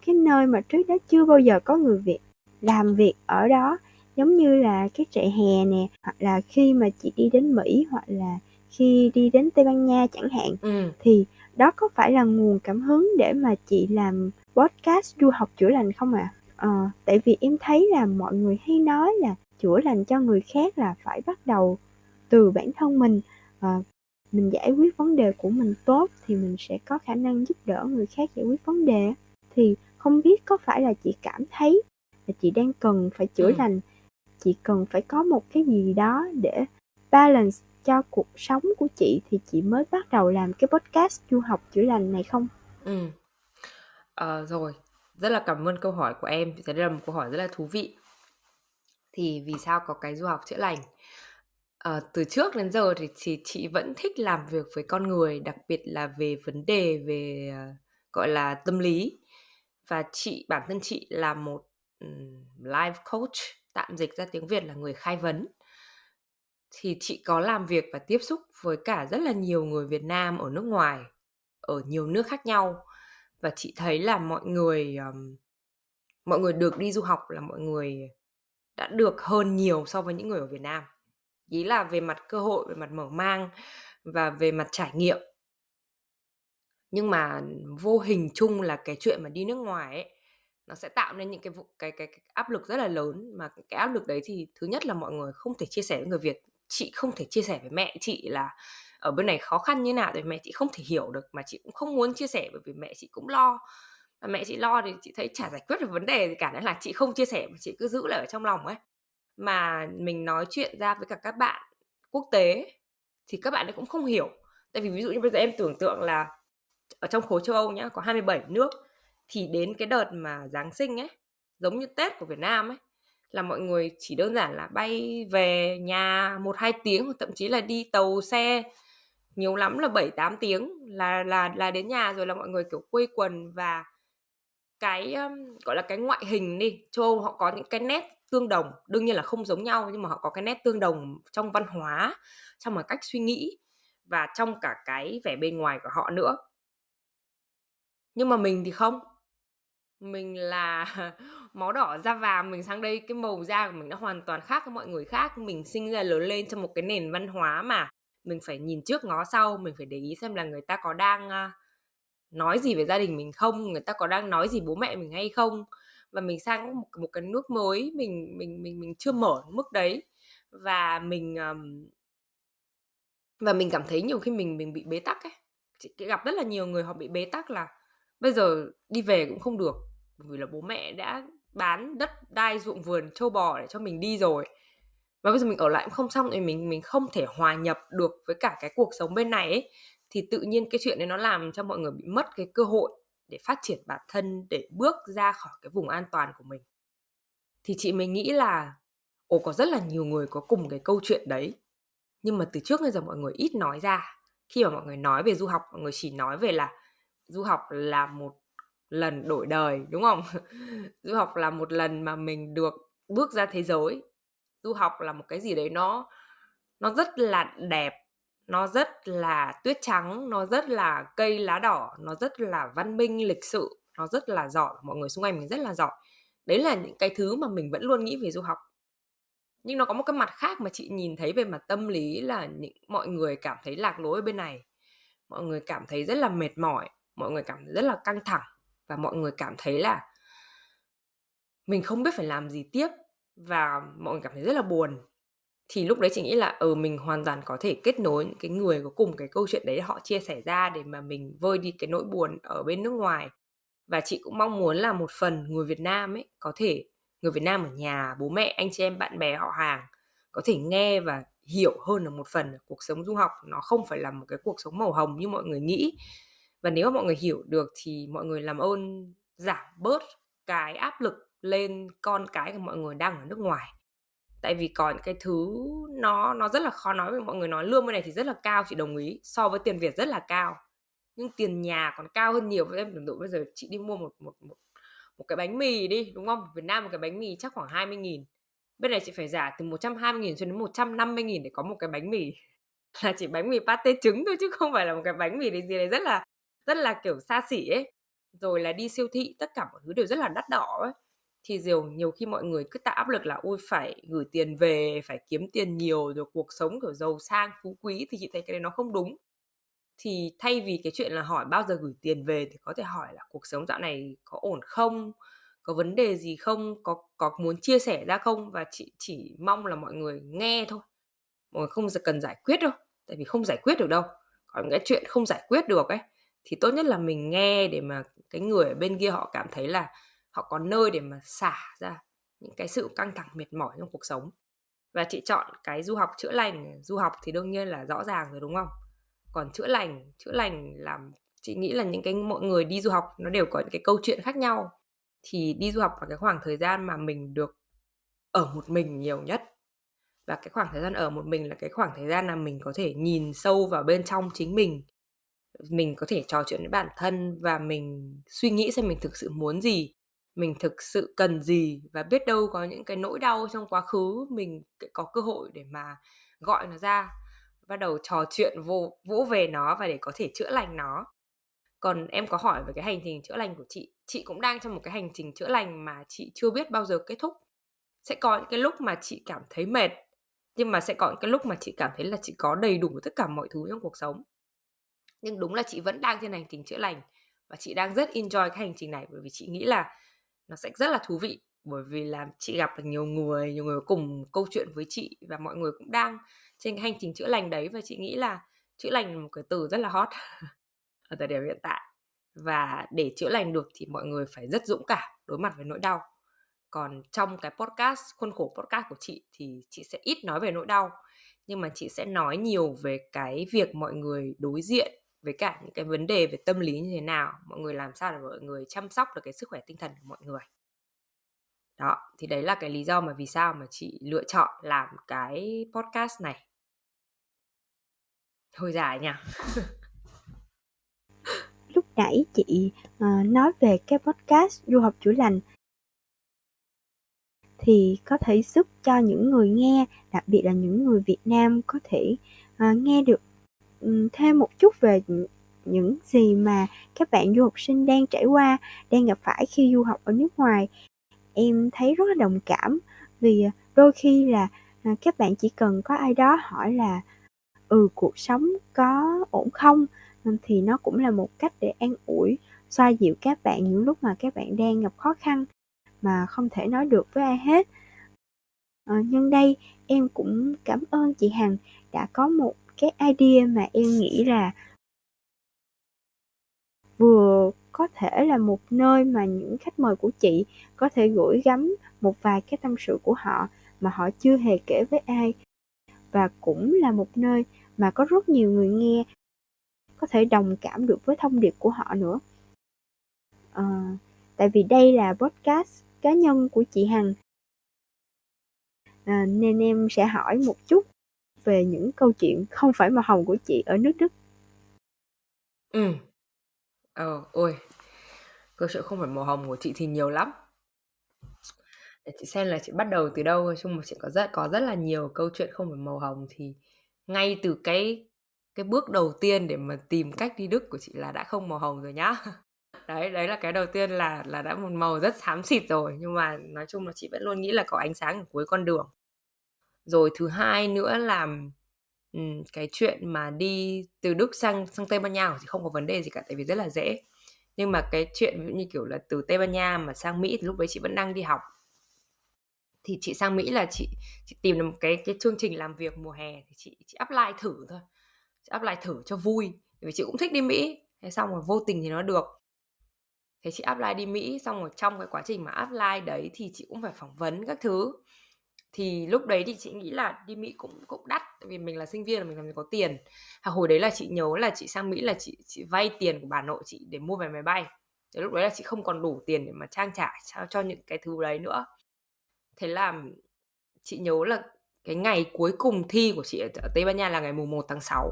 cái nơi mà trước đó chưa bao giờ có người Việt làm việc ở đó giống như là cái trại hè nè hoặc là khi mà chị đi đến Mỹ hoặc là khi đi đến Tây Ban Nha chẳng hạn ừ. thì đó có phải là nguồn cảm hứng để mà chị làm podcast du học chữa lành không ạ? À? À, tại vì em thấy là mọi người hay nói là chữa lành cho người khác là phải bắt đầu từ bản thân mình à, mình giải quyết vấn đề của mình tốt thì mình sẽ có khả năng giúp đỡ người khác giải quyết vấn đề thì không biết có phải là chị cảm thấy là chị đang cần phải chữa ừ. lành chị cần phải có một cái gì đó để balance cho cuộc sống của chị thì chị mới bắt đầu làm cái podcast du học chữa lành này không? Ừ. À, rồi, rất là cảm ơn câu hỏi của em. Đây là một câu hỏi rất là thú vị. Thì vì sao có cái du học chữa lành? À, từ trước đến giờ thì chị, chị vẫn thích làm việc với con người, đặc biệt là về vấn đề về uh, gọi là tâm lý. Và chị bản thân chị là một um, life coach, tạm dịch ra tiếng Việt là người khai vấn. Thì chị có làm việc và tiếp xúc với cả rất là nhiều người Việt Nam ở nước ngoài ở nhiều nước khác nhau. Và chị thấy là mọi người um, mọi người được đi du học là mọi người đã được hơn nhiều so với những người ở Việt Nam ý là về mặt cơ hội về mặt mở mang và về mặt trải nghiệm. Nhưng mà vô hình chung là cái chuyện mà đi nước ngoài ấy nó sẽ tạo nên những cái cái cái, cái áp lực rất là lớn. Mà cái áp lực đấy thì thứ nhất là mọi người không thể chia sẻ với người Việt chị không thể chia sẻ với mẹ chị là ở bên này khó khăn như nào thì mẹ chị không thể hiểu được mà chị cũng không muốn chia sẻ bởi vì mẹ chị cũng lo. Mà mẹ chị lo thì chị thấy chả giải quyết được vấn đề gì cả nên là chị không chia sẻ mà chị cứ giữ lại ở trong lòng ấy mà mình nói chuyện ra với cả các bạn quốc tế thì các bạn ấy cũng không hiểu. Tại vì ví dụ như bây giờ em tưởng tượng là ở trong khối châu Âu nhá có 27 nước thì đến cái đợt mà Giáng sinh ấy giống như Tết của Việt Nam ấy là mọi người chỉ đơn giản là bay về nhà một hai tiếng hoặc thậm chí là đi tàu xe nhiều lắm là 7 8 tiếng là là là đến nhà rồi là mọi người kiểu quây quần. Và cái um, gọi là cái ngoại hình đi châu Âu họ có những cái nét tương đồng, đương nhiên là không giống nhau, nhưng mà họ có cái nét tương đồng trong văn hóa, trong một cách suy nghĩ và trong cả cái vẻ bên ngoài của họ nữa. Nhưng mà mình thì không. Mình là <laughs> máu đỏ da vàng, mình sang đây cái màu da của mình nó hoàn toàn khác với mọi người khác. Mình sinh ra, lớn lên trong một cái nền văn hóa mà mình phải nhìn trước ngó sau, mình phải để ý xem là người ta có đang à, nói gì về gia đình mình không, người ta có đang nói gì bố mẹ mình hay không và mình sang một, một cái nước mới mình mình mình mình chưa mở mức đấy. Và mình um, và mình cảm thấy nhiều khi mình mình bị bế tắc ấy. Chị gặp rất là nhiều người họ bị bế tắc là bây giờ đi về cũng không được vì là bố mẹ đã bán đất đai ruộng vườn châu bò để cho mình đi rồi. Và bây giờ mình ở lại cũng không xong thì mình mình không thể hòa nhập được với cả cái cuộc sống bên này ấy. Thì tự nhiên cái chuyện đấy nó làm cho mọi người bị mất cái cơ hội để phát triển bản thân, để bước ra khỏi cái vùng an toàn của mình. Thì chị mới nghĩ là, ồ, có rất là nhiều người có cùng cái câu chuyện đấy. Nhưng mà từ trước đến giờ mọi người ít nói ra. Khi mà mọi người nói về du học, mọi người chỉ nói về là du học là một lần đổi đời, đúng không? <laughs> Du học là một lần mà mình được bước ra thế giới. Du học là một cái gì đấy nó nó rất là đẹp nó rất là tuyết trắng, nó rất là cây lá đỏ, nó rất là văn minh, lịch sự, nó rất là giỏi. Mọi người xung quanh mình rất là giỏi. Đấy là những cái thứ mà mình vẫn luôn nghĩ về du học. Nhưng nó có một cái mặt khác mà chị nhìn thấy về mặt tâm lý là những, mọi người cảm thấy lạc lối ở bên này. Mọi người cảm thấy rất là mệt mỏi, mọi người cảm thấy rất là căng thẳng và mọi người cảm thấy là mình không biết phải làm gì tiếp và mọi người cảm thấy rất là buồn thì lúc đấy chị nghĩ là ừ mình hoàn toàn có thể kết nối những cái người có cùng cái câu chuyện đấy họ chia sẻ ra để mà mình vơi đi cái nỗi buồn ở bên nước ngoài. Và chị cũng mong muốn là một phần người Việt Nam ấy có thể, người Việt Nam ở nhà, bố mẹ, anh chị em, bạn bè họ hàng có thể nghe và hiểu hơn là một phần cuộc sống du học. Nó không phải là một cái cuộc sống màu hồng như mọi người nghĩ. Và nếu mà mọi người hiểu được thì mọi người làm ơn giảm bớt cái áp lực lên con cái của mọi người đang ở nước ngoài tại vì có những cái thứ nó nó rất là khó nói với mọi người nói lương bên này thì rất là cao, chị đồng ý. So với tiền Việt rất là cao. Nhưng tiền nhà còn cao hơn nhiều. Với em tưởng tượng bây giờ chị đi mua một một một một cái bánh mì đi, đúng không? Việt Nam một cái bánh mì chắc khoảng 20 nghìn. Bên này chị phải giả từ 120 nghìn cho đến 150 nghìn để có một cái bánh mì. <laughs> Là chỉ bánh mì pate trứng thôi, chứ không phải là một cái bánh mì gì đấy. Rất là rất là kiểu xa xỉ ấy. Rồi là đi siêu thị, tất cả mọi thứ đều rất là đắt đỏ ấy thì nhiều nhiều khi mọi người cứ tạo áp lực là, ôi, phải gửi tiền về, phải kiếm tiền nhiều rồi cuộc sống, kiểu, giàu sang, phú quý. Thì chị thấy cái đấy nó không đúng. Thì thay vì cái chuyện là hỏi bao giờ gửi tiền về thì có thể hỏi là, cuộc sống dạo này có ổn không? Có vấn đề gì không? Có có muốn chia sẻ ra không? Và chị chỉ mong là mọi người nghe thôi. Mọi người không cần giải quyết đâu, tại vì không giải quyết được đâu. Còn cái chuyện không giải quyết được ấy, thì tốt nhất là mình nghe để mà cái người ở bên kia họ cảm thấy là họ có nơi để mà xả ra những cái sự căng thẳng mệt mỏi trong cuộc sống. Và chị chọn cái du học chữa lành. Du học thì đương nhiên là rõ ràng rồi, đúng không? Còn chữa lành chữa lành làm chị nghĩ là những cái, mọi người đi du học nó đều có những cái câu chuyện khác nhau. Thì đi du học là cái khoảng thời gian mà mình được ở một mình nhiều nhất. Và cái khoảng thời gian ở một mình là cái khoảng thời gian là mình có thể nhìn sâu vào bên trong chính mình. Mình có thể trò chuyện với bản thân và mình suy nghĩ xem mình thực sự muốn gì mình thực sự cần gì và biết đâu có những cái nỗi đau trong quá khứ mình có cơ hội để mà gọi nó ra, bắt đầu trò chuyện vô, vỗ về nó và để có thể chữa lành nó. Còn em có hỏi về cái hành trình chữa lành của chị chị cũng đang trong một cái hành trình chữa lành mà chị chưa biết bao giờ kết thúc. Sẽ có những cái lúc mà chị cảm thấy mệt, nhưng mà sẽ có những cái lúc mà chị cảm thấy là chị có đầy đủ tất cả mọi thứ trong cuộc sống. Nhưng đúng là chị vẫn đang trên hành trình chữa lành và chị đang rất enjoy cái hành trình này bởi vì chị nghĩ là nó sẽ rất là thú vị, bởi vì là chị gặp được nhiều người nhiều người cùng câu chuyện với chị và mọi người cũng đang trên cái hành trình chữa lành đấy và chị nghĩ là chữa lành là một cái từ rất là hot <laughs> ở thời điểm hiện tại. Và để chữa lành được thì mọi người phải rất dũng cảm đối mặt với nỗi đau. Còn trong cái podcast, khuôn khổ podcast của chị thì chị sẽ ít nói về nỗi đau, nhưng mà chị sẽ nói nhiều về cái việc mọi người đối diện với cả những cái vấn đề về tâm lý như thế nào mọi người làm sao để mọi người chăm sóc được cái sức khỏe tinh thần của mọi người. Đó thì đấy là cái lý do mà vì sao mà chị lựa chọn làm cái podcast này. Hơi dài nha <laughs> lúc nãy chị uh, nói về cái podcast du học chữa lành. Thì có thể giúp cho những người nghe đặc biệt là những người việt nam có thể uh, nghe được Ừ, thêm một chút về những gì mà các bạn du học sinh đang trải qua đang gặp phải khi du học ở nước ngoài em thấy rất là đồng cảm vì đôi khi là à, các bạn chỉ cần có ai đó hỏi là ừ cuộc sống có ổn không ờ, thì nó cũng là một cách để an ủi, xoa dịu các bạn những lúc mà các bạn đang gặp khó khăn mà không thể nói được với ai hết. À, nhân đây em cũng cảm ơn chị Hằng đã có một cái idea mà em nghĩ là vừa có thể là một nơi mà những khách mời của chị có thể gửi gắm một vài cái tâm sự của họ mà họ chưa hề kể với ai. Và cũng là một nơi mà có rất nhiều người nghe có thể đồng cảm được với thông điệp của họ nữa. À, tại vì đây là podcast cá nhân của chị hằng. À, nên em sẽ hỏi một chút về những câu chuyện không phải màu hồng của chị ở nước Đức. Ừ. Ờ, ôi. Câu chuyện không phải màu hồng của chị thì nhiều lắm. Để chị xem là chị bắt đầu từ đâu, nói chung là chị có rất có rất là nhiều câu chuyện không phải màu hồng thì ngay từ cái cái bước đầu tiên để mà tìm cách đi Đức của chị là đã không màu hồng rồi nhá. <laughs> Đấy, đấy là cái đầu tiên là là đã một màu rất xám xịt rồi, nhưng mà nói chung là chị vẫn luôn nghĩ là có ánh sáng ở cuối con đường. Rồi thứ hai nữa là um, cái chuyện mà đi từ Đức sang sang Tây Ban Nha thì không có vấn đề gì cả tại vì rất là dễ. Nhưng mà cái chuyện ví dụ như kiểu là từ Tây Ban Nha mà sang Mỹ thì lúc đấy chị vẫn đang đi học. Thì chị sang Mỹ là chị chị tìm được một cái cái chương trình làm việc mùa hè thì chị chị apply thử thôi. Chị apply thử cho vui vì chị cũng thích đi Mỹ. Thế xong rồi vô tình thì nó được. Thế chị apply đi Mỹ xong rồi trong cái quá trình mà apply đấy thì chị cũng phải phỏng vấn các thứ thì lúc đấy thì chị nghĩ là đi Mỹ cũng cũng đắt tại vì mình là sinh viên là mình làm gì có tiền. À, hồi đấy là chị nhớ là chị sang Mỹ là chị chị vay tiền của bà nội chị để mua vé máy bay. Thì lúc đấy là chị không còn đủ tiền để mà trang trải cho, cho những cái thứ đấy nữa. Thế là chị nhớ là cái ngày cuối cùng thi của chị ở Tây Ban Nha là ngày mùng 1 tháng 6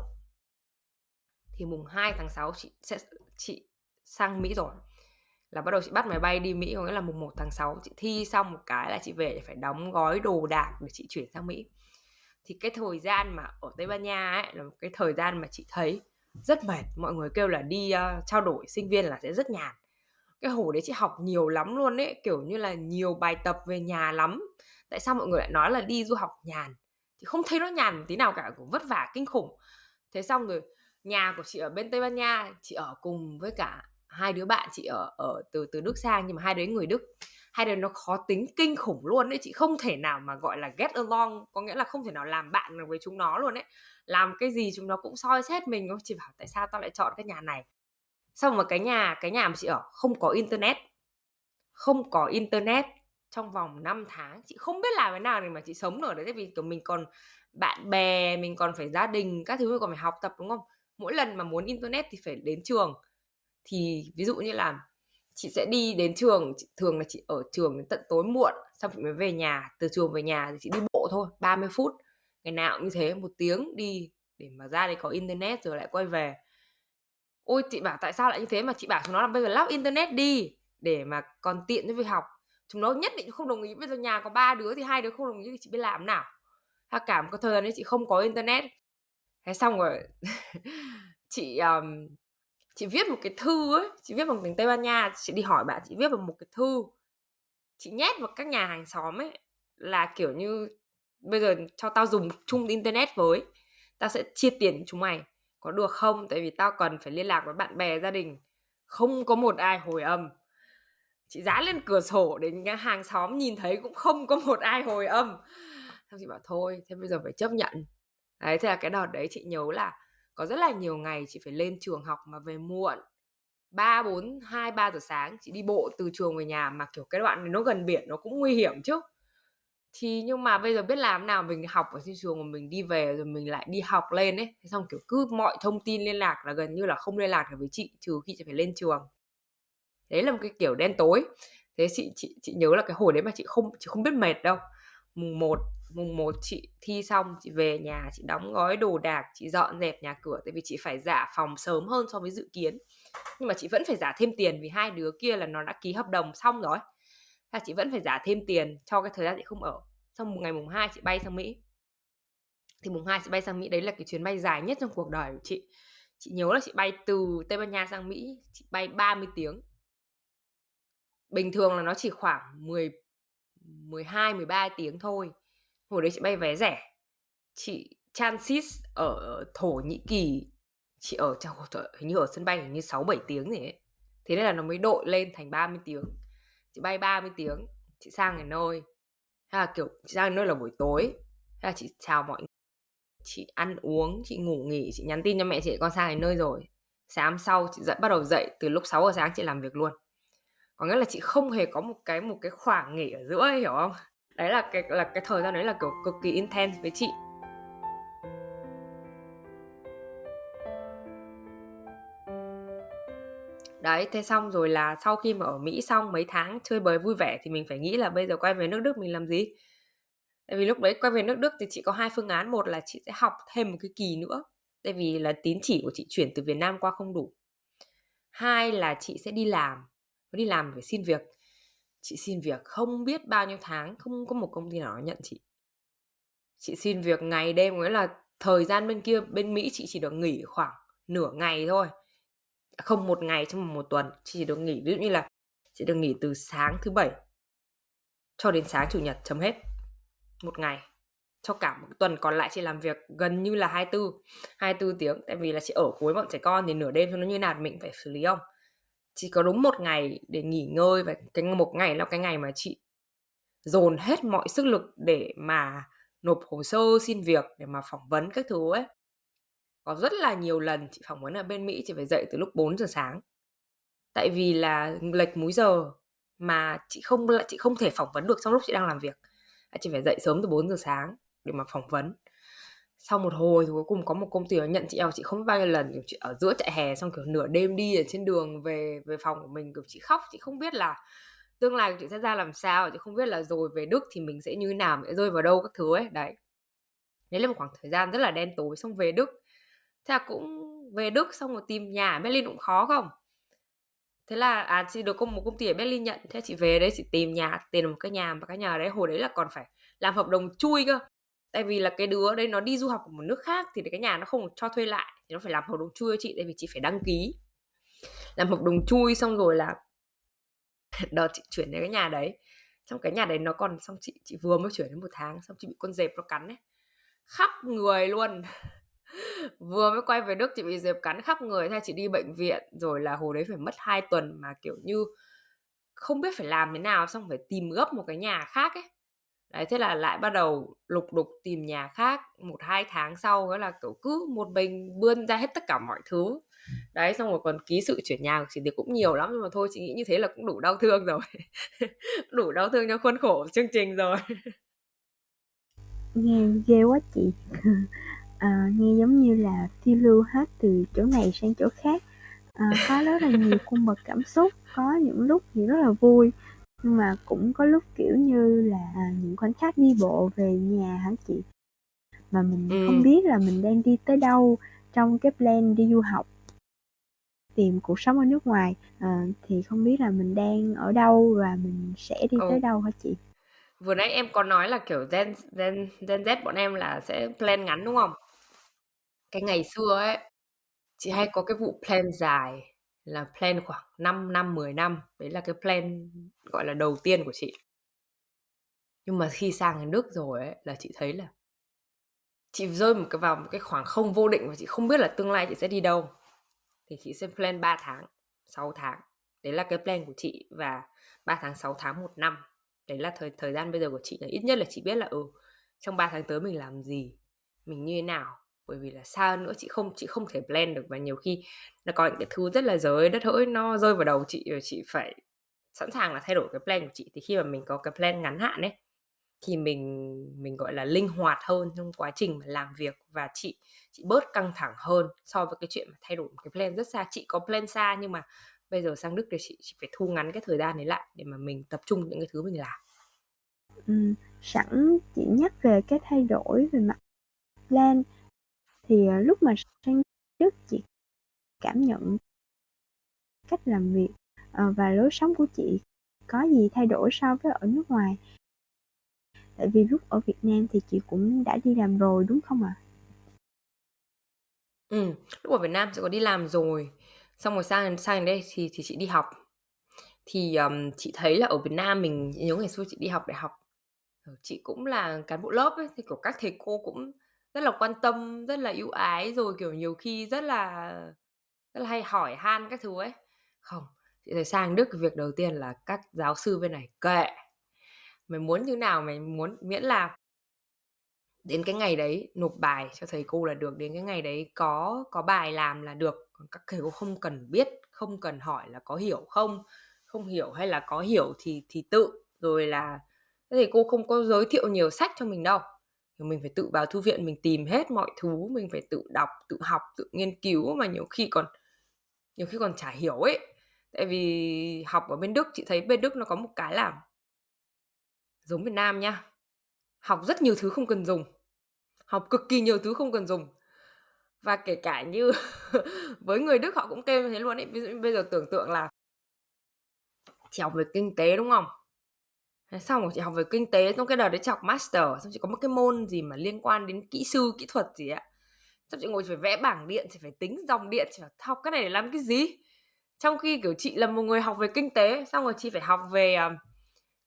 thì mùng 2 tháng 6 chị sẽ chị sang Mỹ rồi là bắt đầu chị bắt máy bay đi Mỹ có nghĩa là mùng 1 tháng 6 chị thi xong một cái là chị về để phải đóng gói đồ đạc để chị chuyển sang Mỹ. Thì cái thời gian mà ở Tây Ban Nha ấy là một cái thời gian mà chị thấy rất mệt. Mọi người kêu là đi uh, trao đổi sinh viên là sẽ rất nhàn. Cái hồi đấy chị học nhiều lắm luôn ấy kiểu như là nhiều bài tập về nhà lắm. Tại sao mọi người lại nói là đi du học nhàn? Thì không thấy nó nhàn một tí nào cả cũng vất vả kinh khủng. Thế xong rồi nhà của chị ở bên Tây Ban Nha chị ở cùng với cả hai đứa bạn chị ở ở từ từ Đức sang, nhưng mà hai đứa người Đức. Hai đứa nó khó tính kinh khủng luôn đấy chị không thể nào mà gọi là get along, có nghĩa là không thể nào làm bạn được với chúng nó luôn đấy làm cái gì chúng nó cũng soi xét mình chị bảo tại sao tao lại chọn cái nhà này? Xong mà cái nhà cái nhà mà chị ở không có internet. Không có internet trong vòng 5 tháng, chị không biết làm thế nào để mà chị sống ở đấy tại vì, kiểu, mình còn bạn bè, mình còn phải gia đình, các thứ, mình còn phải học tập, đúng không? Mỗi lần mà muốn internet thì phải đến trường thì ví dụ như là chị sẽ đi đến trường thường là chị ở trường đến tận tối muộn xong chị mới về nhà từ trường về nhà thì chị đi bộ thôi 30 phút. Ngày nào cũng như thế một tiếng đi để mà ra đây có internet rồi lại quay về. Ôi chị bảo tại sao lại như thế mà chị bảo chúng nó là bây giờ lắp internet đi để mà còn tiện cho việc học. Chúng nó nhất định không đồng ý bây giờ nhà có ba đứa thì hai đứa không đồng ý thì chị biết làm nào. Ha cả một cái thời gian đấy chị không có internet. Thế xong rồi <laughs> chị um, chị viết một cái thư ấy, chị viết bằng tiếng tây ban nha, chị đi hỏi bạn, chị viết bằng một cái thư. Chị nhét vào các nhà hàng xóm ấy, là kiểu như bây giờ cho tao dùng chung internet với, tao sẽ chia tiền chúng mày. Có được không? Tại vì tao cần phải liên lạc với bạn bè, gia đình. Không có một ai hồi âm. Chị dán lên cửa sổ để nhà hàng xóm nhìn thấy cũng không có một ai hồi âm. Xong chị bảo, thôi, thế bây giờ phải chấp nhận. Đấy, thế là cái đợt đấy chị nhớ là có rất là nhiều ngày chị phải lên trường học mà về muộn. 3, 4, 2, 3 giờ sáng chị đi bộ từ trường về nhà mà kiểu cái đoạn này nó gần biển nó cũng nguy hiểm chứ. Thì nhưng mà bây giờ biết làm nào mình học ở trên trường mà mình đi về rồi mình lại đi học lên ấy thế xong kiểu cứ mọi thông tin liên lạc là gần như là không liên lạc được với chị trừ khi chị phải lên trường. Đấy là một cái kiểu đen tối. Thế chị chị chị nhớ là cái hồi đấy mà chị không chị không biết mệt đâu. Mùng 1 mùng 1 chị thi xong, chị về nhà, chị đóng gói đồ đạc, chị dọn dẹp nhà cửa, tại vì chị phải giả phòng sớm hơn so với dự kiến. Nhưng mà chị vẫn phải giả thêm tiền vì hai đứa kia là nó đã ký hợp đồng xong rồi. Là chị vẫn phải giả thêm tiền cho cái thời gian chị không ở. Xong một ngày mùng 2 chị bay sang Mỹ. Thì mùng 2 chị bay sang Mỹ, đấy là cái chuyến bay dài nhất trong cuộc đời của chị. Chị nhớ là chị bay từ Tây Ban Nha sang Mỹ, chị bay 30 tiếng. Bình thường là nó chỉ khoảng 10 12 13 tiếng thôi hồi đấy chị bay vé rẻ chị transit ở thổ nhĩ kỳ chị ở trong hình như ở sân bay hình như 6-7 tiếng gì ấy. Thế nên là nó mới đội lên thành 30 tiếng. Chị bay 30 tiếng, chị sang ngày nơi. Hay là kiểu chị sang nơi là buổi tối. Hay là chị chào mọi người. Chị ăn uống, chị ngủ nghỉ, chị nhắn tin cho mẹ chị con sang đến nơi rồi. Sáng sau chị dậy bắt đầu dậy từ lúc 6 giờ sáng chị làm việc luôn. Có nghĩa là chị không hề có một cái một cái khoảng nghỉ ở giữa ấy, hiểu không? Đấy là cái là cái thời gian đấy là kiểu cực kỳ intense với chị. Đấy, thế xong rồi là sau khi mà ở Mỹ xong mấy tháng chơi bời vui vẻ thì mình phải nghĩ là bây giờ quay về nước Đức mình làm gì? Tại vì lúc đấy quay về nước Đức thì chị có hai phương án, một là chị sẽ học thêm một cái kỳ nữa, tại vì là tín chỉ của chị chuyển từ Việt Nam qua không đủ. Hai là chị sẽ đi làm, đi làm phải xin việc. Chị xin việc không biết bao nhiêu tháng, không có một công ty nào nhận chị. Chị xin việc ngày đêm, nghĩa là thời gian bên kia, bên Mỹ chị chỉ được nghỉ khoảng nửa ngày thôi. À, không một ngày trong một tuần chị chỉ được nghỉ ví dụ như là chị được nghỉ từ sáng thứ bảy cho đến sáng chủ nhật chấm hết một ngày cho cả một tuần còn lại chị làm việc gần như là 24 24 tiếng. Tại vì là chị ở cuối bọn trẻ con thì nửa đêm cho nó như nào mình phải xử lý không chỉ có đúng một ngày để nghỉ ngơi và cái một ngày là cái ngày mà chị dồn hết mọi sức lực để mà nộp hồ sơ xin việc, để mà phỏng vấn các thứ ấy có rất là nhiều lần chị phỏng vấn ở bên Mỹ, chị phải dậy từ lúc 4 giờ sáng. Tại vì là lệch múi giờ mà chị không chị không thể phỏng vấn được trong lúc chị đang làm việc. Chị phải dậy sớm từ 4 giờ sáng để mà phỏng vấn. Sau một hồi thì cuối cùng có một công ty nhận chị eo chị không biết bao nhiêu lần, kiểu, chị ở giữa trại hè xong, kiểu, nửa đêm đi ở trên đường về về phòng của mình, kiểu, chị khóc, chị không biết là tương lai của chị sẽ ra làm sao, chị không biết là rồi về Đức thì mình sẽ như thế nào sẽ rơi vào đâu các thứ ấy, đấy. Đấy là một khoảng thời gian rất là đen tối xong về Đức. Thế là cũng về Đức xong rồi tìm nhà ở Berlin cũng khó không? Thế là à chị được một công ty ở Berlin nhận, thế chị về đấy chị tìm nhà tìm một cái nhà mà cái nhà đấy, hồi đấy là còn phải làm hợp đồng chui cơ tại vì là cái đứa đấy nó đi du học ở một nước khác thì cái nhà nó không cho thuê lại, thì nó phải làm hợp đồng chui cho chị, tại vì chị phải đăng ký. Làm hợp đồng chui xong rồi là <laughs> đợt chị chuyển đến cái nhà đấy. Trong cái nhà đấy nó còn, xong chị chị vừa mới chuyển đến một tháng, xong chị bị con dẹp nó cắn ấy. Khắp người luôn. <laughs> Vừa mới quay về Đức chị bị dẹp cắn khắp người thay chị đi bệnh viện, rồi là hồi đấy phải mất 2 tuần mà kiểu như không biết phải làm thế nào, xong phải tìm gấp một cái nhà khác ấy đấy thế là lại bắt đầu lục đục tìm nhà khác một hai tháng sau đó là kiểu cứ một mình bươn ra hết tất cả mọi thứ. Đấy xong rồi còn ký sự chuyển nhà của chị thì cũng nhiều lắm nhưng mà thôi chị nghĩ như thế là cũng đủ đau thương rồi. <laughs> Đủ đau thương cho khuôn khổ chương trình rồi. Nghe ghê quá chị. À, <laughs> nghe giống như là phiêu lưu hết từ chỗ này sang chỗ khác. À, có rất là nhiều cung bậc cảm xúc có những lúc thì rất là vui nhưng mà cũng có lúc kiểu như là những khoảnh khắc đi bộ về nhà hả chị? Mà mình ừ. không biết là mình đang đi tới đâu trong cái plan đi du học tìm cuộc sống ở nước ngoài. À, thì không biết là mình đang ở đâu và mình sẽ đi ừ. tới đâu hả chị? Vừa nãy em có nói là kiểu gen gen gen Z bọn em là sẽ plan ngắn đúng không? Cái ngày xưa ấy, chị hay có cái vụ plan dài là plan khoảng 5 năm, 10 năm. Đấy là cái plan gọi là đầu tiên của chị. Nhưng mà khi sang cái nước rồi ấy là chị thấy là chị rơi một cái vào một cái khoảng không vô định và chị không biết là tương lai chị sẽ đi đâu. Thì chị sẽ plan 3 tháng, 6 tháng. Đấy là cái plan của chị và 3 tháng, 6 tháng, 1 năm. Đấy là thời thời gian bây giờ của chị là ít nhất là chị biết là ừ trong 3 tháng tới mình làm gì, mình như thế nào bởi vì là sao nữa chị không chị không thể blend được và nhiều khi nó có những cái thứ rất là giới đất hỡi nó rơi vào đầu chị rồi chị phải sẵn sàng là thay đổi cái plan của chị. Thì khi mà mình có cái plan ngắn hạn ấy thì mình mình gọi là linh hoạt hơn trong quá trình mà làm việc và chị chị bớt căng thẳng hơn so với cái chuyện mà thay đổi một cái plan rất xa. Chị có plan xa nhưng mà bây giờ sang Đức thì chị, chị phải thu ngắn cái thời gian đấy lại để mà mình tập trung những cái thứ mình làm. Ừ, sẵn chị nhắc về cái thay đổi về mặt plan thì, à, lúc mà sang Đức chị cảm nhận cách làm việc, ờ, và lối sống của chị có gì thay đổi so với ở nước ngoài? Tại vì lúc ở Việt Nam thì chị cũng đã đi làm rồi, đúng không ạ? Ừ, lúc ở Việt Nam chị có đi làm rồi, xong rồi sang sang đây thì thì chị đi học. Thì, um, chị thấy là ở Việt Nam mình nhớ ngày xưa chị đi học đại học, ờ, chị cũng là cán bộ lớp ấy, thì, của các thầy cô cũng rất là quan tâm, rất là ưu ái, rồi, kiểu, nhiều khi rất là rất là hay hỏi han các thứ ấy. Không, chị thấy sang Đức việc đầu tiên là các giáo sư bên này kệ, mày muốn như nào mày muốn, miễn là đến cái ngày đấy nộp bài cho thầy cô là được, đến cái ngày đấy có có bài làm là được, còn các thầy cô không cần biết, không cần hỏi là có hiểu không, không hiểu hay là có hiểu thì thì tự, rồi là thầy cô không có giới thiệu nhiều sách cho mình đâu. Mình phải tự vào thư viện mình tìm hết mọi thứ, mình phải tự đọc, tự học, tự nghiên cứu mà nhiều khi còn nhiều khi còn chả hiểu ấy. Tại vì học ở bên Đức, chị thấy bên Đức nó có một cái là giống Việt Nam nha, học rất nhiều thứ không cần dùng, học cực kỳ nhiều thứ không cần dùng. Và kể cả như <laughs> với người Đức họ cũng kêu như thế luôn ấy. Ví dụ bây giờ tưởng tượng là chị học về kinh tế, đúng không? Thế xong rồi chị học về kinh tế, xong cái đợt đấy chị học master, xong chị có một cái môn gì mà liên quan đến kỹ sư, kỹ thuật gì ạ. Xong chị ngồi chị phải vẽ bảng điện, chị phải tính dòng điện, chị phải học cái này để làm cái gì? Trong khi, kiểu, chị là một người học về kinh tế, xong rồi chị phải học về, ờ,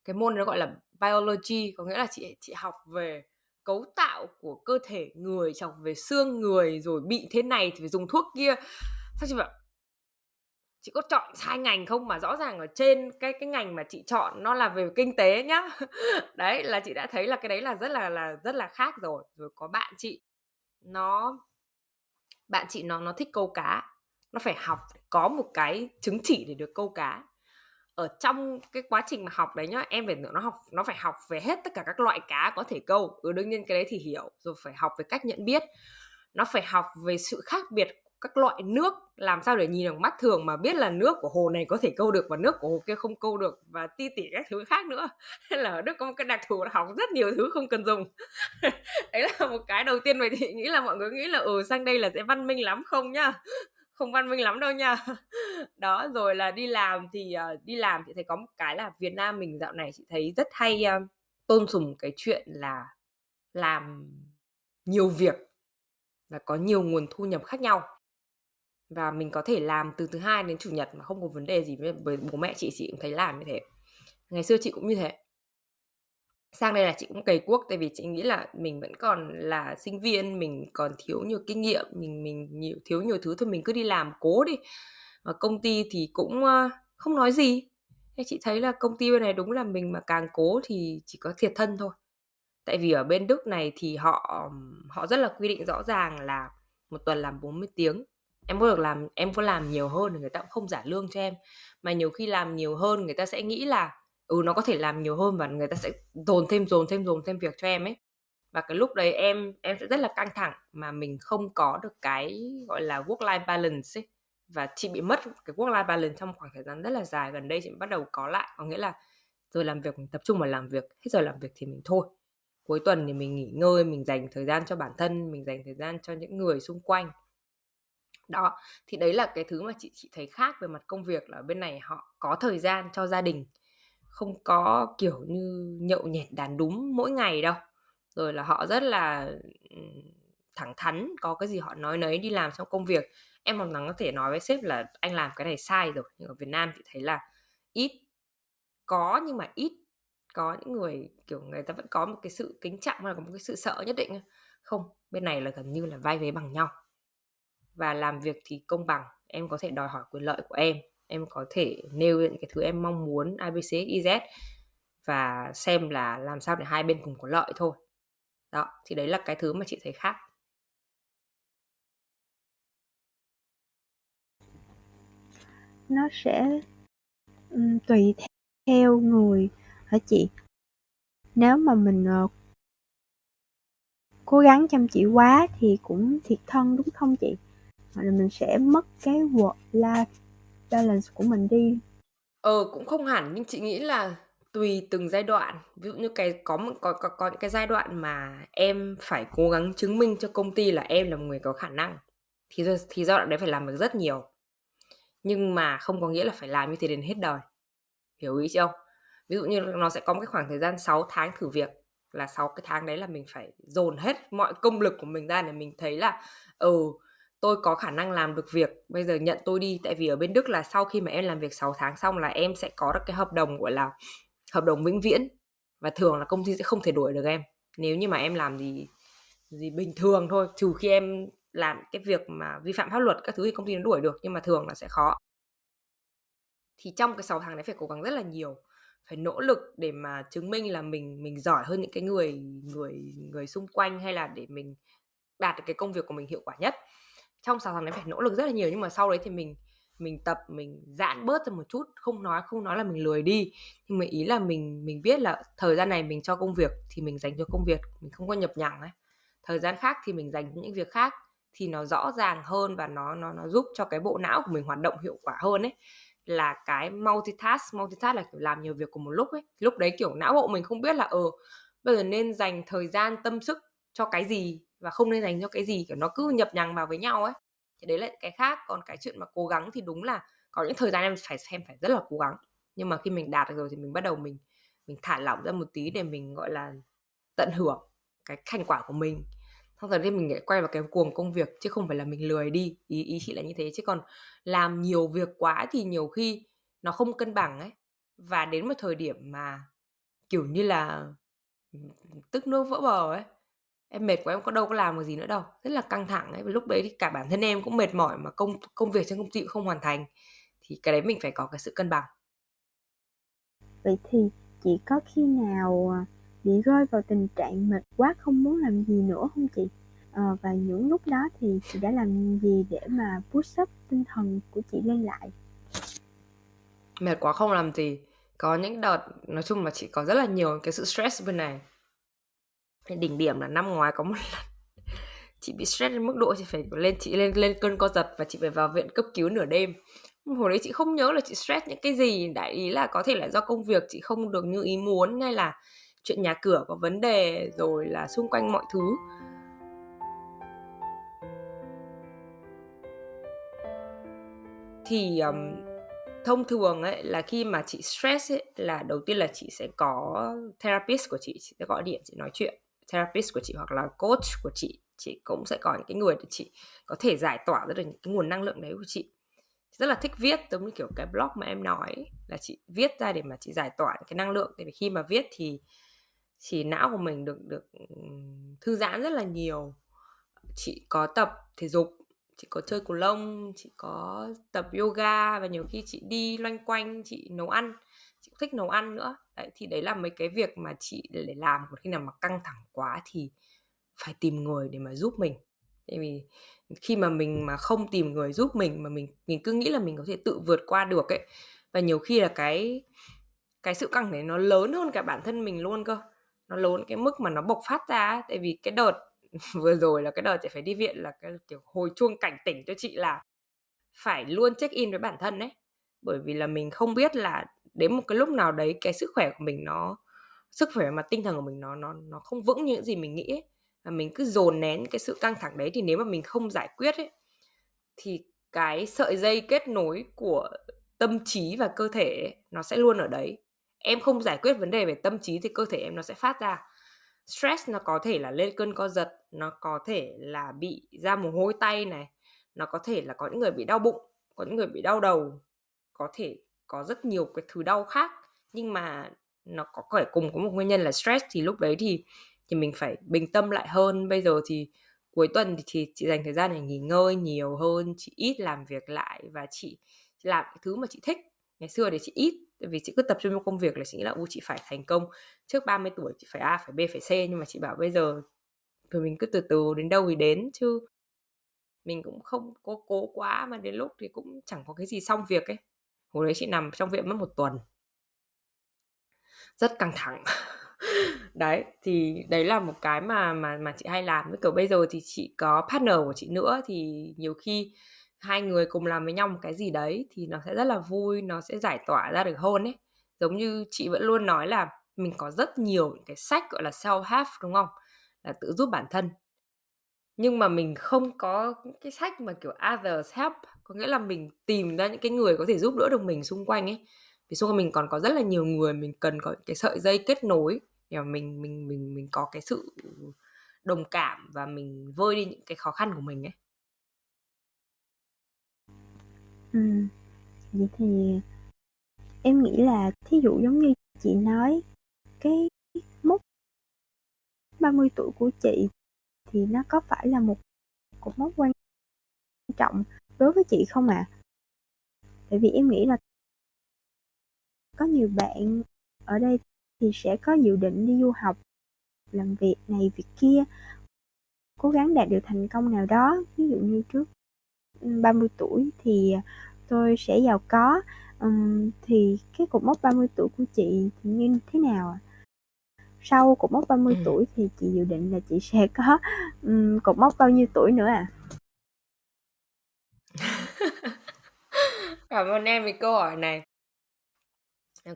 cái môn nó gọi là biology, có nghĩa là chị chị học về cấu tạo của cơ thể người, chọc học về xương người, rồi bị thế này thì phải dùng thuốc kia. Xong chị bảo chị có chọn sai ngành không mà rõ ràng ở trên cái cái ngành mà chị chọn nó là về kinh tế nhá. <laughs> Đấy, là chị đã thấy là cái đấy là rất là là rất là khác rồi. Rồi có bạn chị, nó bạn chị nó nó thích câu cá, nó phải học có một cái chứng chỉ để được câu cá. Ở trong cái quá trình mà học đấy nhá, em phải nó học nó phải học về hết tất cả các loại cá có thể câu. Ừ, đương nhiên cái đấy thì hiểu, rồi phải học về cách nhận biết. Nó phải học về sự khác biệt các loại nước, làm sao để nhìn bằng mắt thường mà biết là nước của hồ này có thể câu được và nước của hồ kia không câu được và ti tỉ các thứ khác nữa. <laughs> Nên là ở Đức có một cái đặc thù là học rất nhiều thứ không cần dùng. <laughs> Đấy là một cái đầu tiên mà chị <laughs> nghĩ là mọi người nghĩ là, ừ, sang đây là sẽ văn minh lắm, không nhá. Không văn minh lắm đâu nha. Đó, rồi là đi làm thì, uh, đi làm chị thấy có một cái là Việt Nam mình dạo này chị thấy rất hay, uh, tôn sùng cái chuyện là làm nhiều việc và có nhiều nguồn thu nhập khác nhau. Và mình có thể làm từ thứ Hai đến Chủ nhật mà không có vấn đề gì với bố mẹ chị, chị cũng thấy làm như thế. Ngày xưa chị cũng như thế. Sang đây là chị cũng cày cuốc, tại vì chị nghĩ là mình vẫn còn là sinh viên, mình còn thiếu nhiều kinh nghiệm, mình mình nhiều thiếu nhiều thứ thôi mình cứ đi làm cố đi. Và công ty thì cũng, không nói gì. Thế chị thấy là công ty bên này đúng là mình mà càng cố thì chỉ có thiệt thân thôi. Tại vì ở bên Đức này thì họ họ rất là quy định rõ ràng là một tuần làm 40 tiếng. Em có được làm em có làm nhiều hơn thì người ta cũng không trả lương cho em. Mà nhiều khi làm nhiều hơn người ta sẽ nghĩ là, ừ, nó có thể làm nhiều hơn và người ta sẽ dồn thêm, dồn thêm, dồn thêm việc cho em ấy. Và cái lúc đấy em em sẽ rất là căng thẳng mà mình không có được cái, gọi là, work life balance ấy. Và chị bị mất cái work life balance trong khoảng thời gian rất là dài, gần đây chị bắt đầu có lại. Có nghĩa là rồi làm việc mình tập trung vào làm việc, hết giờ làm việc thì mình thôi. Cuối tuần thì mình nghỉ ngơi, mình dành thời gian cho bản thân, mình dành thời gian cho những người xung quanh. Đó, thì đấy là cái thứ mà chị chị thấy khác về mặt công việc là bên này họ có thời gian cho gia đình, không có, kiểu như, nhậu nhẹt đàn đúng mỗi ngày đâu. Rồi là họ rất là, thẳng thắn, có cái gì họ nói nấy, đi làm trong công việc. Em hoàn toàn có thể nói với sếp là "Anh làm cái này sai rồi." Nhưng ở Việt Nam chị thấy là ít, có nhưng mà ít. Có những người, kiểu, người ta vẫn có một cái sự kính trọng hay là có một cái sự sợ nhất định. Không, bên này là gần như là vai vế bằng nhau. Và làm việc thì công bằng, em có thể đòi hỏi quyền lợi của em, em có thể nêu những cái thứ em mong muốn abc iz và xem là làm sao để hai bên cùng có lợi thôi. Đó, thì đấy là cái thứ mà chị thấy khác. Nó sẽ, tùy theo người hả chị? Nếu mà mình, uh, cố gắng chăm chỉ quá thì cũng thiệt thân, đúng không chị? Hoặc là mình sẽ mất cái work life balance của mình đi. Ờ, cũng không hẳn, nhưng chị nghĩ là tùy từng giai đoạn. Ví dụ như cái có một có có có những cái giai đoạn mà em phải cố gắng chứng minh cho công ty là em là một người có khả năng, thì thì giai đoạn đấy phải làm được rất nhiều. Nhưng mà không có nghĩa là phải làm như thế đến hết đời. Hiểu ý chưa? Ví dụ như nó sẽ có một cái khoảng thời gian 6 tháng thử việc, là 6 cái tháng đấy là mình phải dồn hết mọi công lực của mình ra để mình thấy là, ừ, tôi có khả năng làm được việc, bây giờ nhận tôi đi. Tại vì ở bên Đức là sau khi mà em làm việc 6 tháng xong là em sẽ có được cái hợp đồng, gọi là, hợp đồng vĩnh viễn và thường là công ty sẽ không thể đuổi được em. Nếu như mà em làm gì gì bình thường thôi trừ khi em làm cái việc mà vi phạm pháp luật các thứ thì công ty nó đuổi được nhưng mà thường là sẽ khó thì trong cái 6 tháng đấy phải cố gắng rất là nhiều phải nỗ lực để mà chứng minh là mình mình giỏi hơn những cái người người người xung quanh hay là để mình đạt được cái công việc của mình hiệu quả nhất trong 6 tháng đấy phải nỗ lực rất là nhiều nhưng mà sau đấy thì mình mình tập mình giãn bớt ra một chút không nói không nói là mình lười đi. Nhưng mà ý là mình mình biết là thời gian này mình cho công việc thì mình dành cho công việc mình không có nhập nhằng ấy. Thời gian khác thì mình dành cho những việc khác thì nó rõ ràng hơn và nó nó nó giúp cho cái bộ não của mình hoạt động hiệu quả hơn ấy. Là cái multitask multitask là kiểu làm nhiều việc cùng một lúc ấy. Lúc đấy kiểu não bộ mình không biết là ờ ừ, bây giờ nên dành thời gian tâm sức cho cái gì? Và không nên dành cho cái gì, kiểu, nó cứ nhập nhằng vào với nhau ấy. Thì đấy là cái khác. Còn cái chuyện mà cố gắng thì đúng là có những thời gian em phải xem phải rất là cố gắng. Nhưng mà khi mình đạt được rồi thì mình bắt đầu mình mình thả lỏng ra một tí để mình, gọi là, tận hưởng cái thành quả của mình. Xong rồi thì mình lại quay vào cái cuồng công việc, chứ không phải là mình lười đi. Ý ý chị là như thế. Chứ còn làm nhiều việc quá thì nhiều khi nó không cân bằng ấy. Và đến một thời điểm mà, kiểu như là, tức nước vỡ bờ ấy em mệt quá em có đâu có làm được gì nữa đâu. Rất là căng thẳng ấy. Và lúc đấy thì cả bản thân em cũng mệt mỏi mà công công việc trên công ty cũng không hoàn thành. Thì cái đấy mình phải có cái sự cân bằng. Vậy thì chị có khi nào à, bị rơi vào tình trạng mệt quá không muốn làm gì nữa không chị? À, và những lúc đó thì chị đã làm gì để mà push up tinh thần của chị lên lại? Mệt quá không làm gì. Có những đợt nói chung là chị có rất là nhiều cái sự stress bên này đỉnh điểm là năm ngoái có một lần <laughs> chị bị stress đến mức độ chị phải lên chị lên lên cơn co giật và chị phải vào viện cấp cứu nửa đêm. Hồi đấy chị không nhớ là chị stress những cái gì đại ý là có thể là do công việc chị không được như ý muốn hay là chuyện nhà cửa có vấn đề rồi là xung quanh mọi thứ. Thì um, thông thường ấy là khi mà chị stress ấy là đầu tiên là chị sẽ có therapist của chị chị sẽ gọi điện chị nói chuyện therapist của chị hoặc là coach của chị chị cũng sẽ có những cái người để chị có thể giải tỏa ra được những cái nguồn năng lượng đấy của chị. Rất là thích viết, giống như kiểu cái blog mà em nói, là chị viết ra để mà chị giải tỏa cái năng lượng. Tại vì khi mà viết thì chỉ não của mình được được thư giãn rất là nhiều. Chị có tập thể dục, chị có chơi cầu lông, chị có tập yoga và nhiều khi chị đi loanh quanh, chị nấu ăn chị cũng thích nấu ăn nữa. Đấy thì đấy là mấy cái việc mà chị để làm một khi nào mà căng thẳng quá thì phải tìm người để mà giúp mình. Tại vì khi mà mình mà không tìm người giúp mình mà mình mình cứ nghĩ là mình có thể tự vượt qua được ấy và nhiều khi là cái cái sự căng này nó lớn hơn cả bản thân mình luôn cơ. Nó lớn cái mức mà nó bộc phát ra ấy. tại vì cái đợt <laughs> vừa rồi là cái đợt chị phải đi viện là cái kiểu hồi chuông cảnh tỉnh cho chị là phải luôn check in với bản thân đấy, bởi vì là mình không biết là đến một cái lúc nào đấy cái sức khỏe của mình nó sức khỏe mà tinh thần của mình nó nó nó không vững như những gì mình nghĩ ấy. và mình cứ dồn nén cái sự căng thẳng đấy thì nếu mà mình không giải quyết ấy thì cái sợi dây kết nối của tâm trí và cơ thể ấy, nó sẽ luôn ở đấy em không giải quyết vấn đề về tâm trí thì cơ thể em nó sẽ phát ra stress nó có thể là lên cơn co giật nó có thể là bị ra mồ hôi tay này nó có thể là có những người bị đau bụng có những người bị đau đầu có thể có rất nhiều cái thứ đau khác nhưng mà nó có thể cùng có một nguyên nhân là stress thì lúc đấy thì thì mình phải bình tâm lại hơn. Bây giờ thì cuối tuần thì, thì chị dành thời gian để nghỉ ngơi nhiều hơn chị ít làm việc lại và chị, chị làm cái thứ mà chị thích. Ngày xưa thì chị ít vì chị cứ tập trung vào công việc là chị nghĩ là u chị phải thành công. Trước 30 tuổi chị phải A phải B phải C. Nhưng mà chị bảo bây giờ thì mình cứ từ từ đến đâu thì đến chứ. Mình cũng không cố cố quá mà đến lúc thì cũng chẳng có cái gì xong việc ấy hồi đấy chị nằm trong viện mất một tuần. Rất căng thẳng. <laughs> Đấy, thì đấy là một cái mà mà mà chị hay làm. Với kiểu bây giờ thì chị có partner của chị nữa thì nhiều khi hai người cùng làm với nhau một cái gì đấy thì nó sẽ rất là vui, nó sẽ giải tỏa ra được hơn ấy. Giống như chị vẫn luôn nói là mình có rất nhiều cái sách, gọi là self help đúng không? Là tự giúp bản thân. Nhưng mà mình không có cái sách mà kiểu others help có nghĩa là mình tìm ra những cái người có thể giúp đỡ được mình xung quanh ấy. Vì xung quanh mình còn có rất là nhiều người mình cần có cái sợi dây kết nối để mà mình mình mình mình có cái sự đồng cảm và mình vơi đi những cái khó khăn của mình ấy. Ừ, vậy thì em nghĩ là thí dụ giống như chị nói cái mốc 30 tuổi của chị thì nó có phải là một cột mốc quan trọng đối với chị không ạ? À? Tại vì em nghĩ là có nhiều bạn ở đây thì sẽ có dự định đi du học, làm việc này việc kia, cố gắng đạt được thành công nào đó, ví dụ như trước 30 tuổi thì tôi sẽ giàu có, um, thì cái cột mốc 30 tuổi của chị thì như thế nào ạ? Sau cột mốc 30 ừ. tuổi thì chị dự định là chị sẽ có um, cột mốc bao nhiêu tuổi nữa à? <laughs> Cảm ơn em vì câu hỏi này.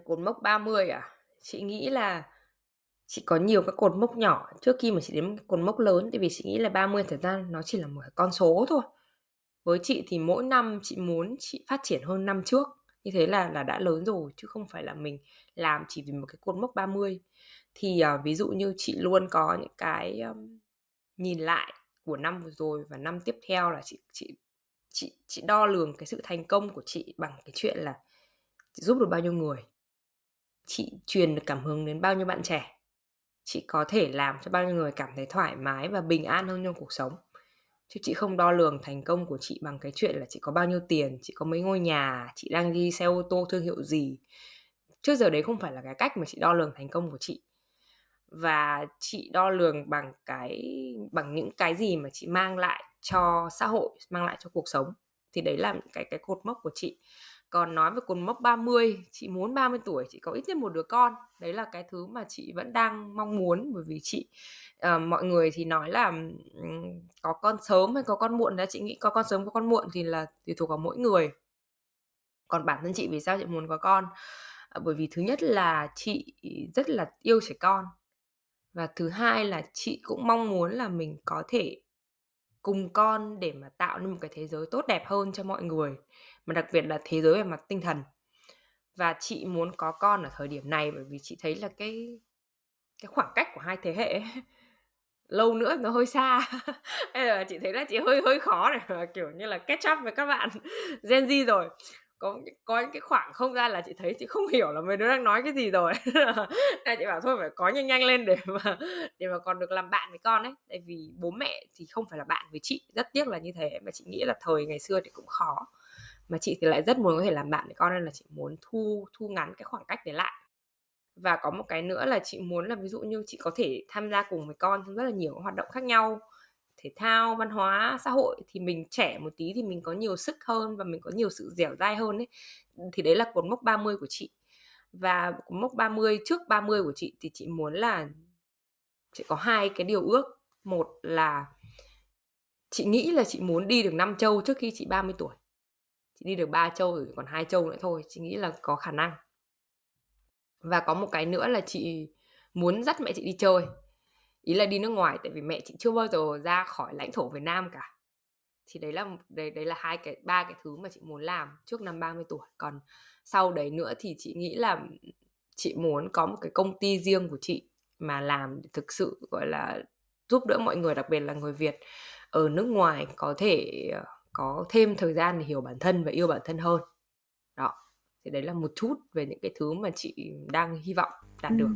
Cột mốc 30 à? Chị nghĩ là chị có nhiều các cột mốc nhỏ trước khi mà chị đến cột mốc lớn tại vì chị nghĩ là 30 thời gian nó chỉ là một con số thôi. Với chị thì mỗi năm chị muốn chị phát triển hơn năm trước. Như thế là là đã lớn rồi chứ không phải là mình làm chỉ vì một cái cột mốc 30. Thì à, ví dụ như chị luôn có những cái um, nhìn lại của năm vừa rồi và năm tiếp theo là chị chị chị chị đo lường cái sự thành công của chị bằng cái chuyện là chị giúp được bao nhiêu người, chị truyền được cảm hứng đến bao nhiêu bạn trẻ, chị có thể làm cho bao nhiêu người cảm thấy thoải mái và bình an hơn trong cuộc sống. Chứ chị không đo lường thành công của chị bằng cái chuyện là chị có bao nhiêu tiền, chị có mấy ngôi nhà, chị đang đi xe ô tô thương hiệu gì. Trước giờ đấy không phải là cái cách mà chị đo lường thành công của chị và chị đo lường bằng cái bằng những cái gì mà chị mang lại cho xã hội mang lại cho cuộc sống. Thì đấy là cái cái cột mốc của chị. Còn nói về cột mốc 30 chị muốn 30 tuổi chị có ít nhất một đứa con. Đấy là cái thứ mà chị vẫn đang mong muốn bởi vì chị uh, mọi người thì nói là um, có con sớm hay có con muộn đó chị nghĩ có con sớm có con muộn thì là tùy thuộc vào mỗi người. Còn bản thân chị vì sao chị muốn có con? Ờ, bởi vì thứ nhất là chị rất là yêu trẻ con và thứ hai là chị cũng mong muốn là mình có thể cùng con để mà tạo nên một cái thế giới tốt đẹp hơn cho mọi người mà đặc biệt là thế giới về mặt tinh thần. Và chị muốn có con ở thời điểm này bởi vì chị thấy là cái cái khoảng cách của hai thế hệ ấy, <laughs> lâu nữa nó hơi xa. <laughs> Bây giờ chị thấy là chị hơi hơi khó này kiểu như là catch up với các bạn <laughs> Gen Z rồi có có những cái khoảng không gian là chị thấy chị không hiểu là mấy đứa đang nói cái gì rồi. <laughs> Nên chị bảo thôi phải có nhanh nhanh lên để mà để mà còn được làm bạn với con ấy. Tại vì bố mẹ thì không phải là bạn với chị, rất tiếc là như thế. Mà chị nghĩ là thời ngày xưa thì cũng khó. Mà chị thì lại rất muốn có thể làm bạn với con nên là chị muốn thu thu ngắn cái khoảng cách để lại. Và có một cái nữa là chị muốn là ví dụ như chị có thể tham gia cùng với con trong rất là nhiều hoạt động khác nhau thể thao, văn hóa, xã hội thì mình trẻ một tí thì mình có nhiều sức hơn và mình có nhiều sự dẻo dai hơn ấy, thì đấy là cột mốc 30 của chị. Và cột mốc 30 trước 30 của chị thì chị muốn là chị có hai cái điều ước. Một là chị nghĩ là chị muốn đi được năm châu trước khi chị 30 tuổi. Chị đi được ba châu rồi còn hai châu nữa thôi, chị nghĩ là có khả năng. Và có một cái nữa là chị muốn dắt mẹ chị đi chơi ý là đi nước ngoài, tại vì mẹ chị chưa bao giờ ra khỏi lãnh thổ Việt Nam cả. Thì đấy là đấy đấy là hai cái, ba cái thứ mà chị muốn làm trước năm 30 tuổi. Còn sau đấy nữa thì chị nghĩ là chị muốn có một cái công ty riêng của chị mà làm thực sự, gọi là, giúp đỡ mọi người, đặc biệt là người Việt ở nước ngoài có thể ờ, có thêm thời gian để hiểu bản thân và yêu bản thân hơn. Đó, thì đấy là một chút về những cái thứ mà chị đang hy vọng đạt ừ. được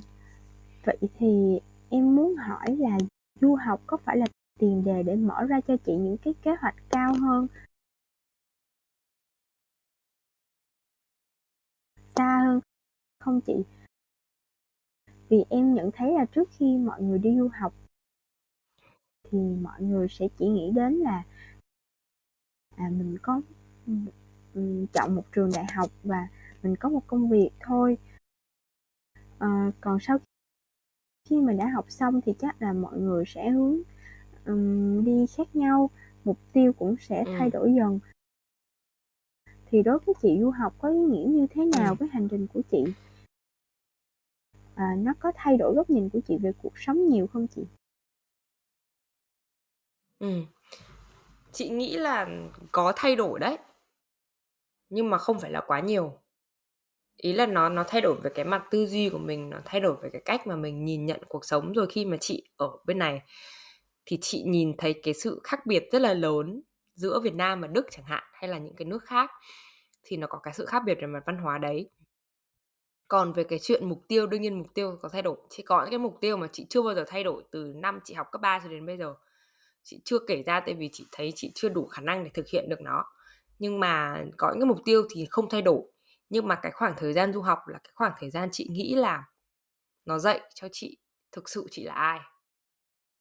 vậy thì em muốn hỏi là du học có phải là tiền đề để mở ra cho chị những cái kế hoạch cao hơn? Xa hơn không chị? Vì em nhận thấy là trước khi mọi người đi du học thì mọi người sẽ chỉ nghĩ đến là à mình có chọn một trường đại học và mình có một công việc thôi. À, còn sau khi mình đã học xong thì chắc là mọi người sẽ hướng um, đi khác nhau mục tiêu cũng sẽ ừ. thay đổi dần thì đối với chị du học có ý nghĩa như thế nào ừ. với hành trình của chị à, nó có thay đổi góc nhìn của chị về cuộc sống nhiều không chị ừ. chị nghĩ là có thay đổi đấy nhưng mà không phải là quá nhiều ý là nó nó thay đổi về cái mặt tư duy của mình, nó thay đổi về cái cách mà mình nhìn nhận cuộc sống rồi khi mà chị ở bên này. Thì chị nhìn thấy cái sự khác biệt rất là lớn giữa Việt Nam và Đức chẳng hạn, hay là những cái nước khác, thì nó có cái sự khác biệt về mặt văn hóa đấy. Còn về cái chuyện mục tiêu, đương nhiên mục tiêu có thay đổi. Chỉ có những cái mục tiêu mà chị chưa bao giờ thay đổi từ năm chị học cấp 3 cho đến bây giờ. Chị chưa kể ra tại vì chị thấy chị chưa đủ khả năng để thực hiện được nó. Nhưng mà có những cái mục tiêu thì không thay đổi nhưng mà cái khoảng thời gian du học là cái khoảng thời gian chị nghĩ là nó dạy cho chị thực sự chị là ai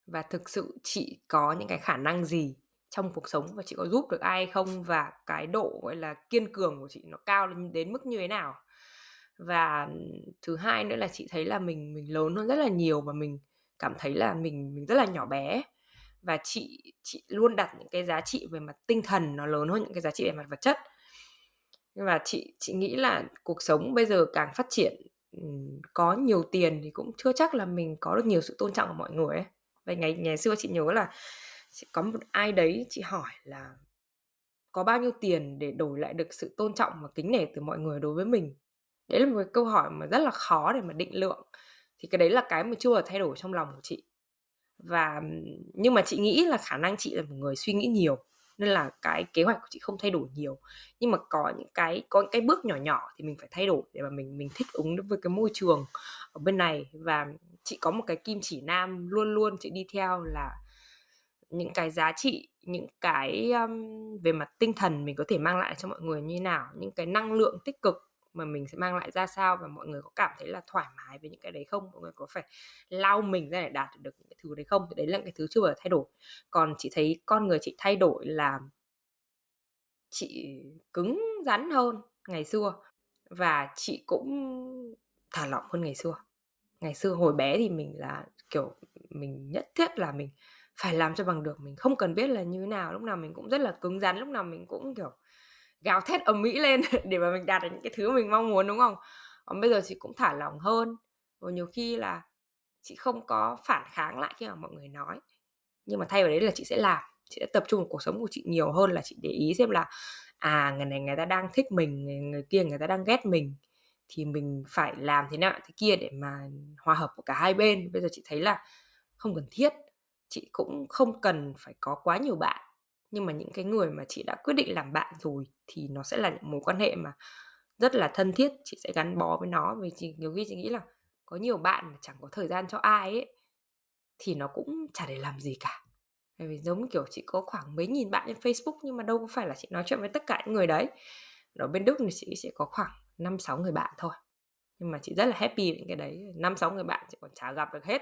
và thực sự chị có những cái khả năng gì trong cuộc sống và chị có giúp được ai không và cái độ, gọi là, kiên cường của chị nó cao đến mức như thế nào. Và thứ hai nữa là chị thấy là mình mình lớn hơn rất là nhiều và mình cảm thấy là mình mình rất là nhỏ bé. Và chị chị luôn đặt những cái giá trị về mặt tinh thần nó lớn hơn những cái giá trị về mặt vật chất và chị chị nghĩ là cuộc sống bây giờ càng phát triển có nhiều tiền thì cũng chưa chắc là mình có được nhiều sự tôn trọng của mọi người ấy. Vậy ngày ngày xưa chị nhớ là chị, có một ai đấy chị hỏi là có bao nhiêu tiền để đổi lại được sự tôn trọng và kính nể từ mọi người đối với mình? Đấy là một cái câu hỏi mà rất là khó để mà định lượng. Thì cái đấy là cái mà chưa bao thay đổi trong lòng của chị. Và nhưng mà chị nghĩ là khả năng chị là một người suy nghĩ nhiều nên là cái kế hoạch của chị không thay đổi nhiều. Nhưng mà có những cái có những cái bước nhỏ nhỏ thì mình phải thay đổi để mà mình mình thích ứng với cái môi trường ở bên này. Và chị có một cái kim chỉ nam luôn luôn chị đi theo là những cái giá trị những cái um, về mặt tinh thần mình có thể mang lại cho mọi người như thế nào những cái năng lượng tích cực mà mình sẽ mang lại ra sao và mọi người có cảm thấy là thoải mái với những cái đấy không? Mọi người có phải lao mình ra để đạt được những cái thứ đấy không? Thì đấy là cái thứ chưa bao giờ thay đổi. Còn chị thấy con người chị thay đổi là chị cứng rắn hơn ngày xưa và chị cũng thả lỏng hơn ngày xưa. Ngày xưa hồi bé thì mình là, kiểu, mình nhất thiết là mình phải làm cho bằng được. Mình không cần biết là như thế nào, lúc nào mình cũng rất là cứng rắn, lúc nào mình cũng, kiểu gào thét ầm mỹ lên <laughs> để mà mình đạt được những cái thứ mình mong muốn đúng không? Còn bây giờ chị cũng thả lỏng hơn. Và nhiều khi là chị không có phản kháng lại khi mà mọi người nói. Nhưng mà thay vào đấy là chị sẽ làm chị sẽ tập trung vào cuộc sống của chị nhiều hơn là chị để ý xem là à người này người ta đang thích mình người, người kia người ta đang ghét mình thì mình phải làm thế nào thế kia để mà hòa hợp của cả hai bên. Bây giờ chị thấy là không cần thiết chị cũng không cần phải có quá nhiều bạn nhưng mà những cái người mà chị đã quyết định làm bạn rồi thì nó sẽ là những mối quan hệ mà rất là thân thiết, chị sẽ gắn bó với nó. Vì chị, nhiều khi chị nghĩ là có nhiều bạn mà chẳng có thời gian cho ai ấy, thì nó cũng chả để làm gì cả. Bởi vì giống kiểu chị có khoảng mấy nghìn bạn trên Facebook nhưng mà đâu có phải là chị nói chuyện với tất cả những người đấy. Ở bên Đức thì chị sẽ có khoảng năm sáu người bạn thôi nhưng mà chị rất là happy với cái đấy. Năm sáu người bạn chị còn chả gặp được hết.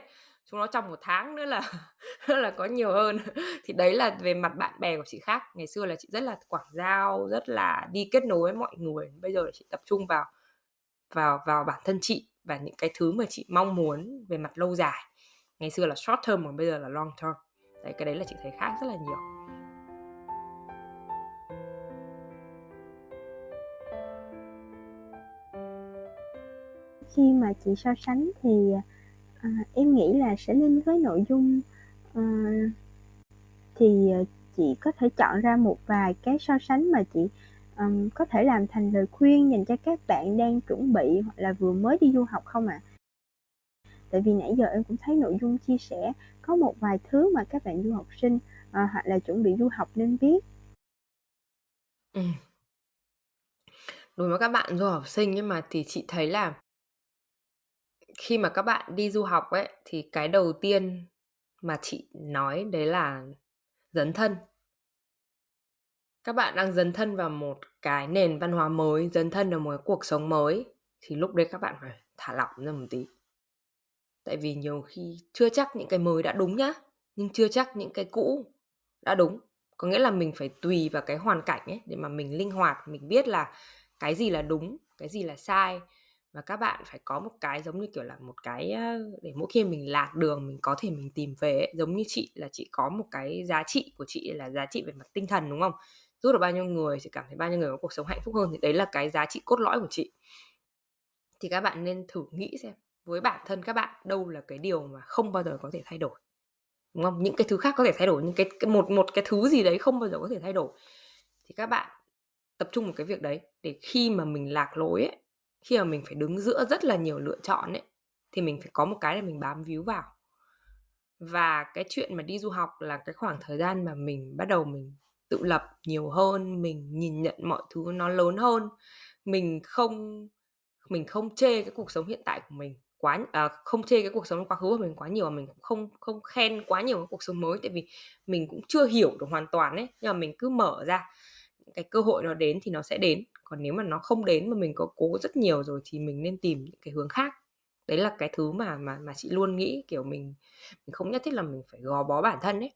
Chúng nó trong một tháng nữa là <laughs> là có nhiều hơn. Thì đấy là về mặt bạn bè của chị khác. Ngày xưa là chị rất là quảng giao, rất là đi kết nối với mọi người. Bây giờ là chị tập trung vào vào vào bản thân chị và những cái thứ mà chị mong muốn về mặt lâu dài. Ngày xưa là short term, còn bây giờ là long term. Đấy, cái đấy là chị thấy khác rất là nhiều. Khi mà chị so sánh thì à, em nghĩ là sẽ nên với nội dung à, thì ờ, chị có thể chọn ra một vài cái so sánh mà chị um, có thể làm thành lời khuyên dành cho các bạn đang chuẩn bị hoặc là vừa mới đi du học không ạ? À? Tại vì nãy giờ em cũng thấy nội dung chia sẻ có một vài thứ mà các bạn du học sinh à, hoặc là chuẩn bị du học nên biết. Ừ. Đối với các bạn du học sinh nhưng mà thì chị thấy là khi mà các bạn đi du học ấy, thì cái đầu tiên mà chị nói đấy là dấn thân. Các bạn đang dấn thân vào một cái nền văn hóa mới, dấn thân vào một cái cuộc sống mới, thì lúc đấy các bạn phải thả lỏng ra một tí. Tại vì nhiều khi chưa chắc những cái mới đã đúng nhá, nhưng chưa chắc những cái cũ đã đúng. Có nghĩa là mình phải tùy vào cái hoàn cảnh ấy để mà mình linh hoạt, mình biết là cái gì là đúng, cái gì là sai và các bạn phải có một cái giống như kiểu là một cái để mỗi khi mình lạc đường mình có thể mình tìm về ấy. giống như chị là chị có một cái giá trị của chị là giá trị về mặt tinh thần đúng không? Giúp được bao nhiêu người chị cảm thấy bao nhiêu người có cuộc sống hạnh phúc hơn thì đấy là cái giá trị cốt lõi của chị. Thì các bạn nên thử nghĩ xem với bản thân các bạn đâu là cái điều mà không bao giờ có thể thay đổi đúng không? Những cái thứ khác có thể thay đổi nhưng cái, cái một một cái thứ gì đấy không bao giờ có thể thay đổi. Thì các bạn tập trung một cái việc đấy để khi mà mình lạc lối ấy khi mà mình phải đứng giữa rất là nhiều lựa chọn ấy thì mình phải có một cái để mình bám víu vào. Và cái chuyện mà đi du học là cái khoảng thời gian mà mình bắt đầu mình tự lập nhiều hơn mình nhìn nhận mọi thứ nó lớn hơn. Mình không mình không chê cái cuộc sống hiện tại của mình quá à, không chê cái cuộc sống quá khứ của mình quá nhiều, mà mình cũng không không khen quá nhiều cái cuộc sống mới, tại vì mình cũng chưa hiểu được hoàn toàn ấy, nhưng mà mình cứ mở ra, cái cơ hội nó đến thì nó sẽ đến, còn nếu mà nó không đến mà mình có cố rất nhiều rồi thì mình nên tìm những cái hướng khác. Đấy là cái thứ mà mà mà chị luôn nghĩ, kiểu, mình mình không nhất thiết là mình phải gò bó bản thân ấy.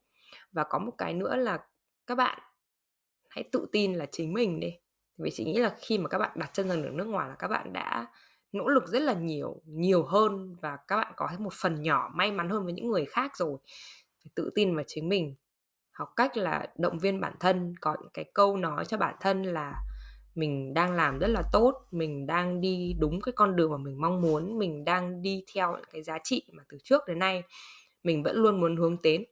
Và có một cái nữa là các bạn hãy tự tin là chính mình đi, vì chị nghĩ là khi mà các bạn đặt chân ra được nước ngoài là các bạn đã nỗ lực rất là nhiều, nhiều hơn và các bạn có một phần nhỏ may mắn hơn với những người khác rồi. Phải tự tin vào chính mình, học cách là động viên bản thân, có những cái câu nói cho bản thân là mình đang làm rất là tốt, mình đang đi đúng cái con đường mà mình mong muốn, mình đang đi theo những cái giá trị mà từ trước đến nay mình vẫn luôn muốn hướng đến.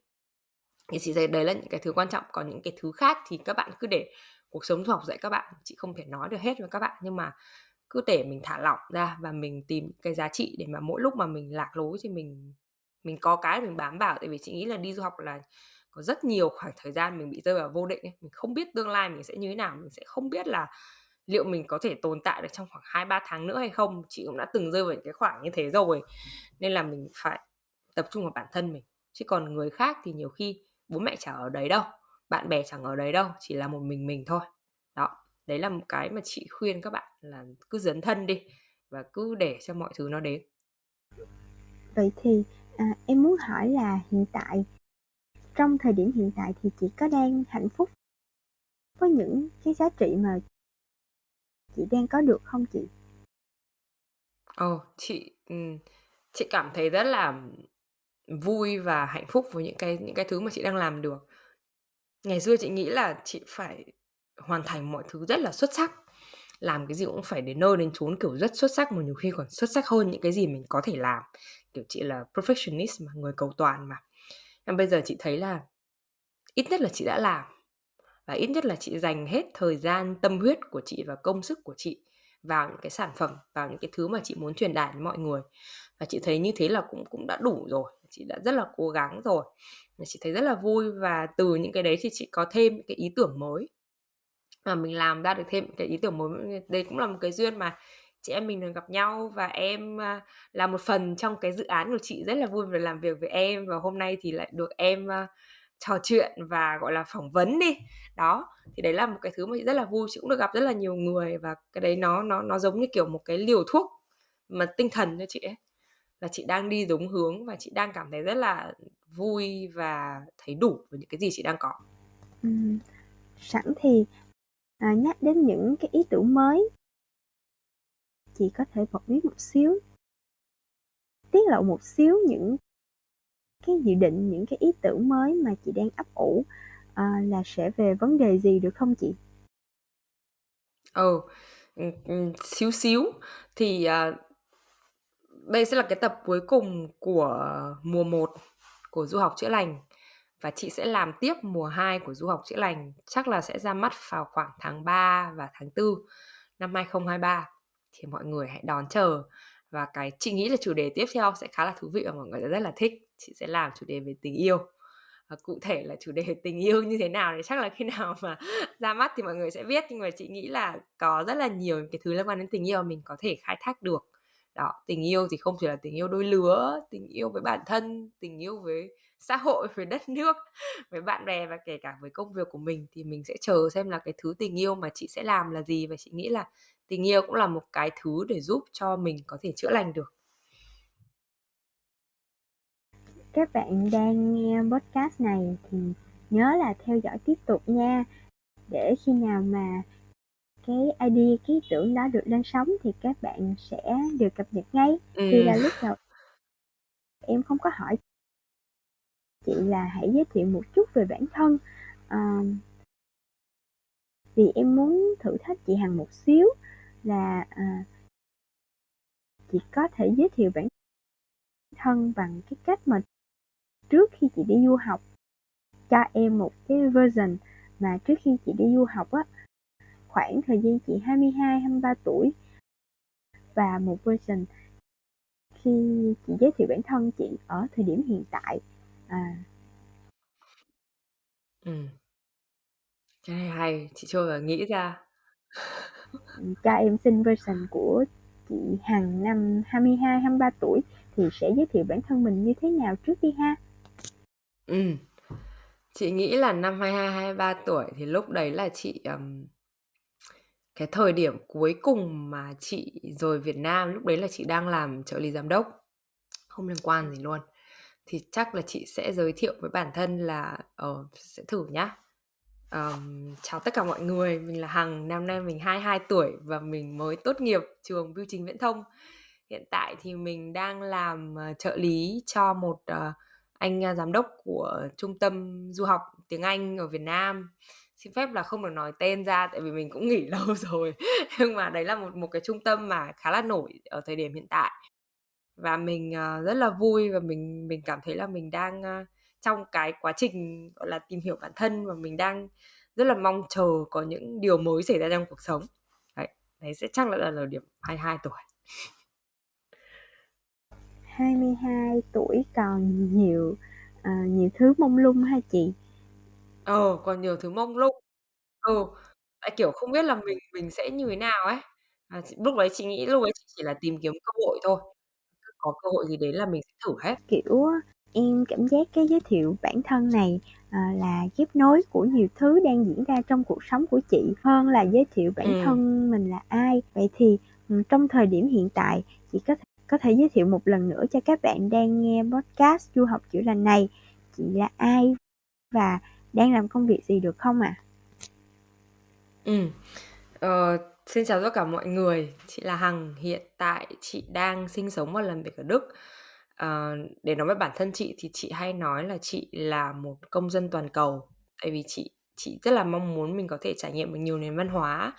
Thì chị thấy đấy là những cái thứ quan trọng, còn những cái thứ khác thì các bạn cứ để cuộc sống du học dạy các bạn, chị không thể nói được hết với các bạn, nhưng mà cứ để mình thả lỏng ra và mình tìm cái giá trị để mà mỗi lúc mà mình lạc lối thì mình mình có cái mình bám vào. Tại vì chị nghĩ là đi du học là có rất nhiều khoảng thời gian mình bị rơi vào vô định ấy, mình không biết tương lai mình sẽ như thế nào, mình sẽ không biết là liệu mình có thể tồn tại được trong khoảng 2-3 tháng nữa hay không. Chị cũng đã từng rơi vào những cái khoảng như thế rồi, nên là mình phải tập trung vào bản thân mình, chứ còn người khác thì nhiều khi bố mẹ chẳng ở đấy đâu, bạn bè chẳng ở đấy đâu, chỉ là một mình mình thôi. Đó, đấy là một cái mà chị khuyên các bạn là cứ dấn thân đi và cứ để cho mọi thứ nó đến. Vậy thì, à, em muốn hỏi là hiện tại trong thời điểm hiện tại thì chị có đang hạnh phúc với những cái giá trị mà chị đang có được không chị? Oh, chị, ừ, chị cảm thấy rất là vui và hạnh phúc với những cái những cái thứ mà chị đang làm được. Ngày xưa chị nghĩ là chị phải hoàn thành mọi thứ rất là xuất sắc, làm cái gì cũng phải đến nơi đến chốn, kiểu, rất xuất sắc mà nhiều khi còn xuất sắc hơn những cái gì mình có thể làm. Kiểu, chị là perfectionist mà, người cầu toàn mà. Nhưng bây giờ chị thấy là ít nhất là chị đã làm, và ít nhất là chị dành hết thời gian, tâm huyết của chị và công sức của chị vào những cái sản phẩm, vào những cái thứ mà chị muốn truyền đạt đến mọi người. Và chị thấy như thế là cũng cũng đã đủ rồi, chị đã rất là cố gắng rồi. Và chị thấy rất là vui và từ những cái đấy thì chị có thêm những cái ý tưởng mới. Và mình làm ra được thêm cái ý tưởng mới, đây cũng là một cái duyên mà chị em mình được gặp nhau và em, à, là một phần trong cái dự án của chị, rất là vui vì làm việc với em và hôm nay thì lại được em, à, trò chuyện và, gọi là, phỏng vấn đi. Đó, thì đấy là một cái thứ mà chị rất là vui, chị cũng được gặp rất là nhiều người và cái đấy nó nó nó giống như, kiểu, một cái liều thuốc mà tinh thần cho chị ấy. Là chị đang đi đúng hướng và chị đang cảm thấy rất là vui và thấy đủ với những cái gì chị đang có. ừ. sẵn thì, à, nhắc đến những cái ý tưởng mới chị có thể bật mí một xíu tiết lộ một xíu những cái dự định, những cái ý tưởng mới mà chị đang ấp ủ, à, là sẽ về vấn đề gì được không chị? Ừ, ừ, ừ xíu xíu. Thì, à, đây sẽ là cái tập cuối cùng của mùa 1 của Du học chữa lành và chị sẽ làm tiếp mùa 2 của Du học chữa lành, chắc là sẽ ra mắt vào khoảng tháng 3 và tháng 4 năm 2023. Thì mọi người hãy đón chờ. Và cái chị nghĩ là chủ đề tiếp theo sẽ khá là thú vị và mọi người sẽ rất là thích. Chị sẽ làm chủ đề về tình yêu. Và cụ thể là chủ đề <laughs> tình yêu như thế nào thì chắc là khi nào mà <laughs> ra mắt thì mọi người sẽ biết, nhưng mà chị nghĩ là có rất là nhiều cái thứ liên quan đến tình yêu mình có thể khai thác được. Đó, tình yêu thì không chỉ là tình yêu đôi lứa, tình yêu với bản thân, tình yêu với xã hội, <laughs> với đất nước, với bạn bè và kể cả với công việc của mình thì mình sẽ chờ xem là cái thứ tình yêu mà chị sẽ làm là gì và chị nghĩ là tình yêu cũng là một cái thứ để giúp cho mình có thể chữa lành được. Các bạn đang nghe podcast này thì nhớ là theo dõi tiếp tục nha. Để khi nào mà cái idea, cái ý tưởng đó được lên sóng thì các bạn sẽ được cập nhật ngay. Vì là lúc đầu em không có hỏi chị là hãy giới thiệu một chút về bản thân. Ờ vì em muốn thử thách chị Hằng một xíu là, à chị có thể giới thiệu bản thân bằng cái cách mà trước khi chị đi du học cho em một cái version mà trước khi chị đi du học á, khoảng thời gian chị 22, 23 tuổi và một version khi chị giới thiệu bản thân chị ở thời điểm hiện tại. À. Ừm. Cái này hay, chị chưa nghĩ ra. Cho em xin version của chị Hằng năm 22, 23 tuổi thì sẽ giới thiệu bản thân mình như thế nào trước đi ha? Ừ. Chị nghĩ là năm 22, 23 tuổi thì lúc đấy là chị um, cái thời điểm cuối cùng mà chị rồi Việt Nam lúc đấy là chị đang làm trợ lý giám đốc không liên quan gì luôn thì chắc là chị sẽ giới thiệu với bản thân là ờ sẽ thử nhá um, chào tất cả mọi người. Mình là Hằng năm nay mình 22 tuổi và mình mới tốt nghiệp trường bưu chính viễn thông. Hiện tại thì mình đang làm ờ, trợ lý cho một uh, anh ờ, giám đốc của trung tâm du học tiếng Anh ở Việt Nam. Xin phép là không được nói tên ra tại vì mình cũng nghỉ <laughs> lâu rồi. Nhưng mà đấy là một một cái trung tâm mà khá là nổi ở thời điểm hiện tại. Và mình uh, rất là vui và mình mình cảm thấy là mình đang uh, trong cái quá trình gọi là tìm hiểu bản thân và mình đang rất là mong chờ có những điều mới xảy ra trong cuộc sống. Đấy đấy sẽ chắc là là điểm 22 tuổi. 22 tuổi còn nhiều uh, nhiều thứ mông lung ha chị? Ờ còn nhiều thứ mông lung. Ừ tại kiểu không biết là mình mình sẽ như thế nào ấy. À, lúc đấy chị nghĩ lúc đấy chị chỉ là tìm kiếm cơ hội thôi. Có cơ hội gì đến là mình sẽ thử hết. Kiểu em cảm giác cái giới thiệu bản thân này à, là ghép nối của nhiều thứ đang diễn ra trong cuộc sống của chị hơn là giới thiệu bản ừ. thân mình là ai vậy thì ừ, trong thời điểm hiện tại chị có thể có thể giới thiệu một lần nữa cho các bạn đang nghe podcast du học chữa lành này chị là ai và đang làm công việc gì được không ạ? À? Ừ. Ờ, xin chào tất cả mọi người, chị là Hằng, hiện tại chị đang sinh sống và làm việc ở Đức. Ờ, để nói với bản thân chị thì chị hay nói là chị là một công dân toàn cầu, tại vì chị chị rất là mong muốn mình có thể trải nghiệm được nhiều nền văn hóa.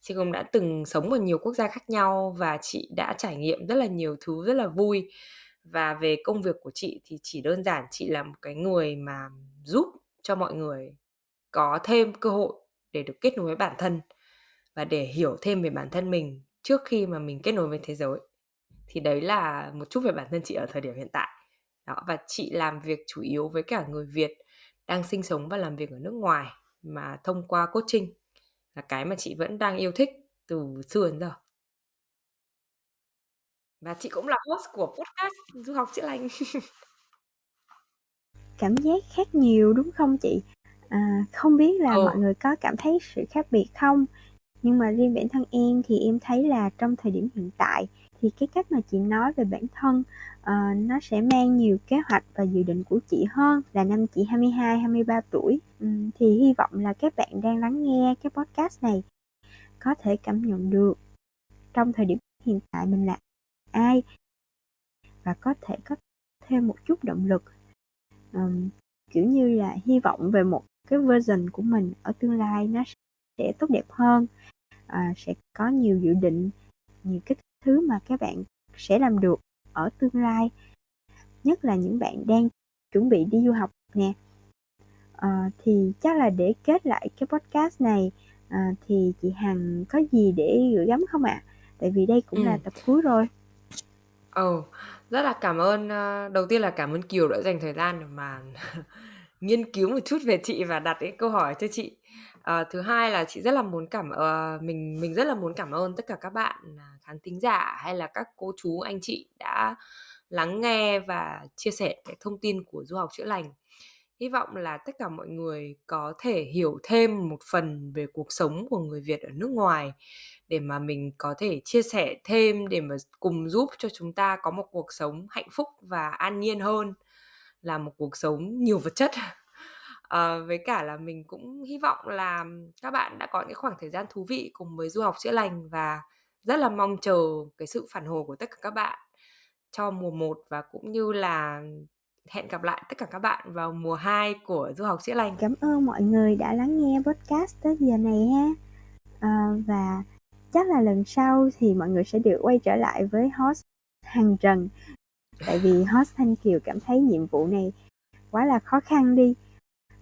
Chị cũng đã từng sống ở nhiều quốc gia khác nhau và chị đã trải nghiệm rất là nhiều thứ rất là vui. Và về công việc của chị thì chỉ đơn giản chị là một cái người mà giúp cho mọi người có thêm cơ hội để được kết nối với bản thân và để hiểu thêm về bản thân mình trước khi mà mình kết nối với thế giới thì đấy là một chút về bản thân chị ở thời điểm hiện tại. Đó và chị làm việc chủ yếu với cả người Việt đang sinh sống và làm việc ở nước ngoài mà thông qua coaching là cái mà chị vẫn đang yêu thích từ xưa đến giờ. Và chị cũng là host của podcast du học chữa lành. <laughs> Cảm giác khác nhiều đúng không chị? À, không biết là ừ. mọi người có cảm thấy sự khác biệt không? Nhưng mà riêng bản thân em thì em thấy là trong thời điểm hiện tại thì cái cách mà chị nói về bản thân uh, nó sẽ mang nhiều kế hoạch và dự định của chị hơn là năm chị 22, 23 tuổi. Um, thì hy vọng là các bạn đang lắng nghe cái podcast này có thể cảm nhận được trong thời điểm hiện tại mình là ai và có thể có thêm một chút động lực um, kiểu như là hy vọng về một cái version của mình ở tương lai nó sẽ tốt đẹp hơn à, sẽ có nhiều dự định nhiều cái thứ mà các bạn sẽ làm được ở tương lai nhất là những bạn đang chuẩn bị đi du học nè à, thì chắc là để kết lại cái podcast này à, thì chị Hằng có gì để gửi gắm không ạ? À? Tại vì đây cũng ừ. là tập cuối rồi. Ồ, oh, rất là cảm ơn. Đầu tiên là cảm ơn Kiều đã dành thời gian để mà <laughs> nghiên cứu một chút về chị và đặt cái câu hỏi cho chị. À, thứ hai là chị rất là muốn cảm uh, mình mình rất là muốn cảm ơn tất cả các bạn à, khán thính giả hay là các cô chú anh chị đã lắng nghe và chia sẻ cái thông tin của du học chữa lành. Hy vọng là tất cả mọi người có thể hiểu thêm một phần về cuộc sống của người Việt ở nước ngoài để mà mình có thể chia sẻ thêm để mà cùng giúp cho chúng ta có một cuộc sống hạnh phúc và an nhiên hơn là một cuộc sống nhiều vật chất <laughs> à, với cả là mình cũng hy vọng là các bạn đã có những khoảng thời gian thú vị cùng với du học chữa lành và rất là mong chờ cái sự phản hồi của tất cả các bạn cho mùa 1 và cũng như là hẹn gặp lại tất cả các bạn vào mùa 2 của du học chữa lành. Cảm ơn mọi người đã lắng nghe podcast tới giờ này ha. À, và chắc là lần sau thì mọi người sẽ được quay trở lại với host Hằng Trần tại vì host Thanh Kiều cảm thấy nhiệm vụ này quá là khó khăn đi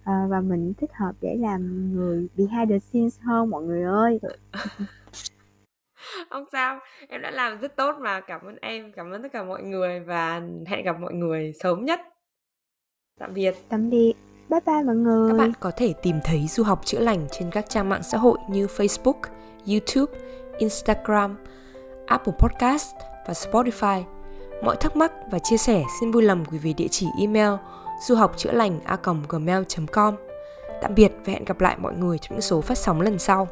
à, và mình thích hợp để làm người behind the scenes hơn mọi người ơi. <laughs> Không sao em đã làm rất tốt mà. Cảm ơn em cảm ơn tất cả mọi người và hẹn gặp mọi người sớm nhất. Tạm biệt. Tạm biệt. Bye bye mọi người. Các bạn có thể tìm thấy du học chữa lành trên các trang mạng xã hội như facebook youtube instagram Apple Podcast và Spotify. Mọi thắc mắc và chia sẻ xin vui lòng gửi về địa chỉ email du học chữa lành a gmail.com. Tạm biệt và hẹn gặp lại mọi người trong những số phát sóng lần sau.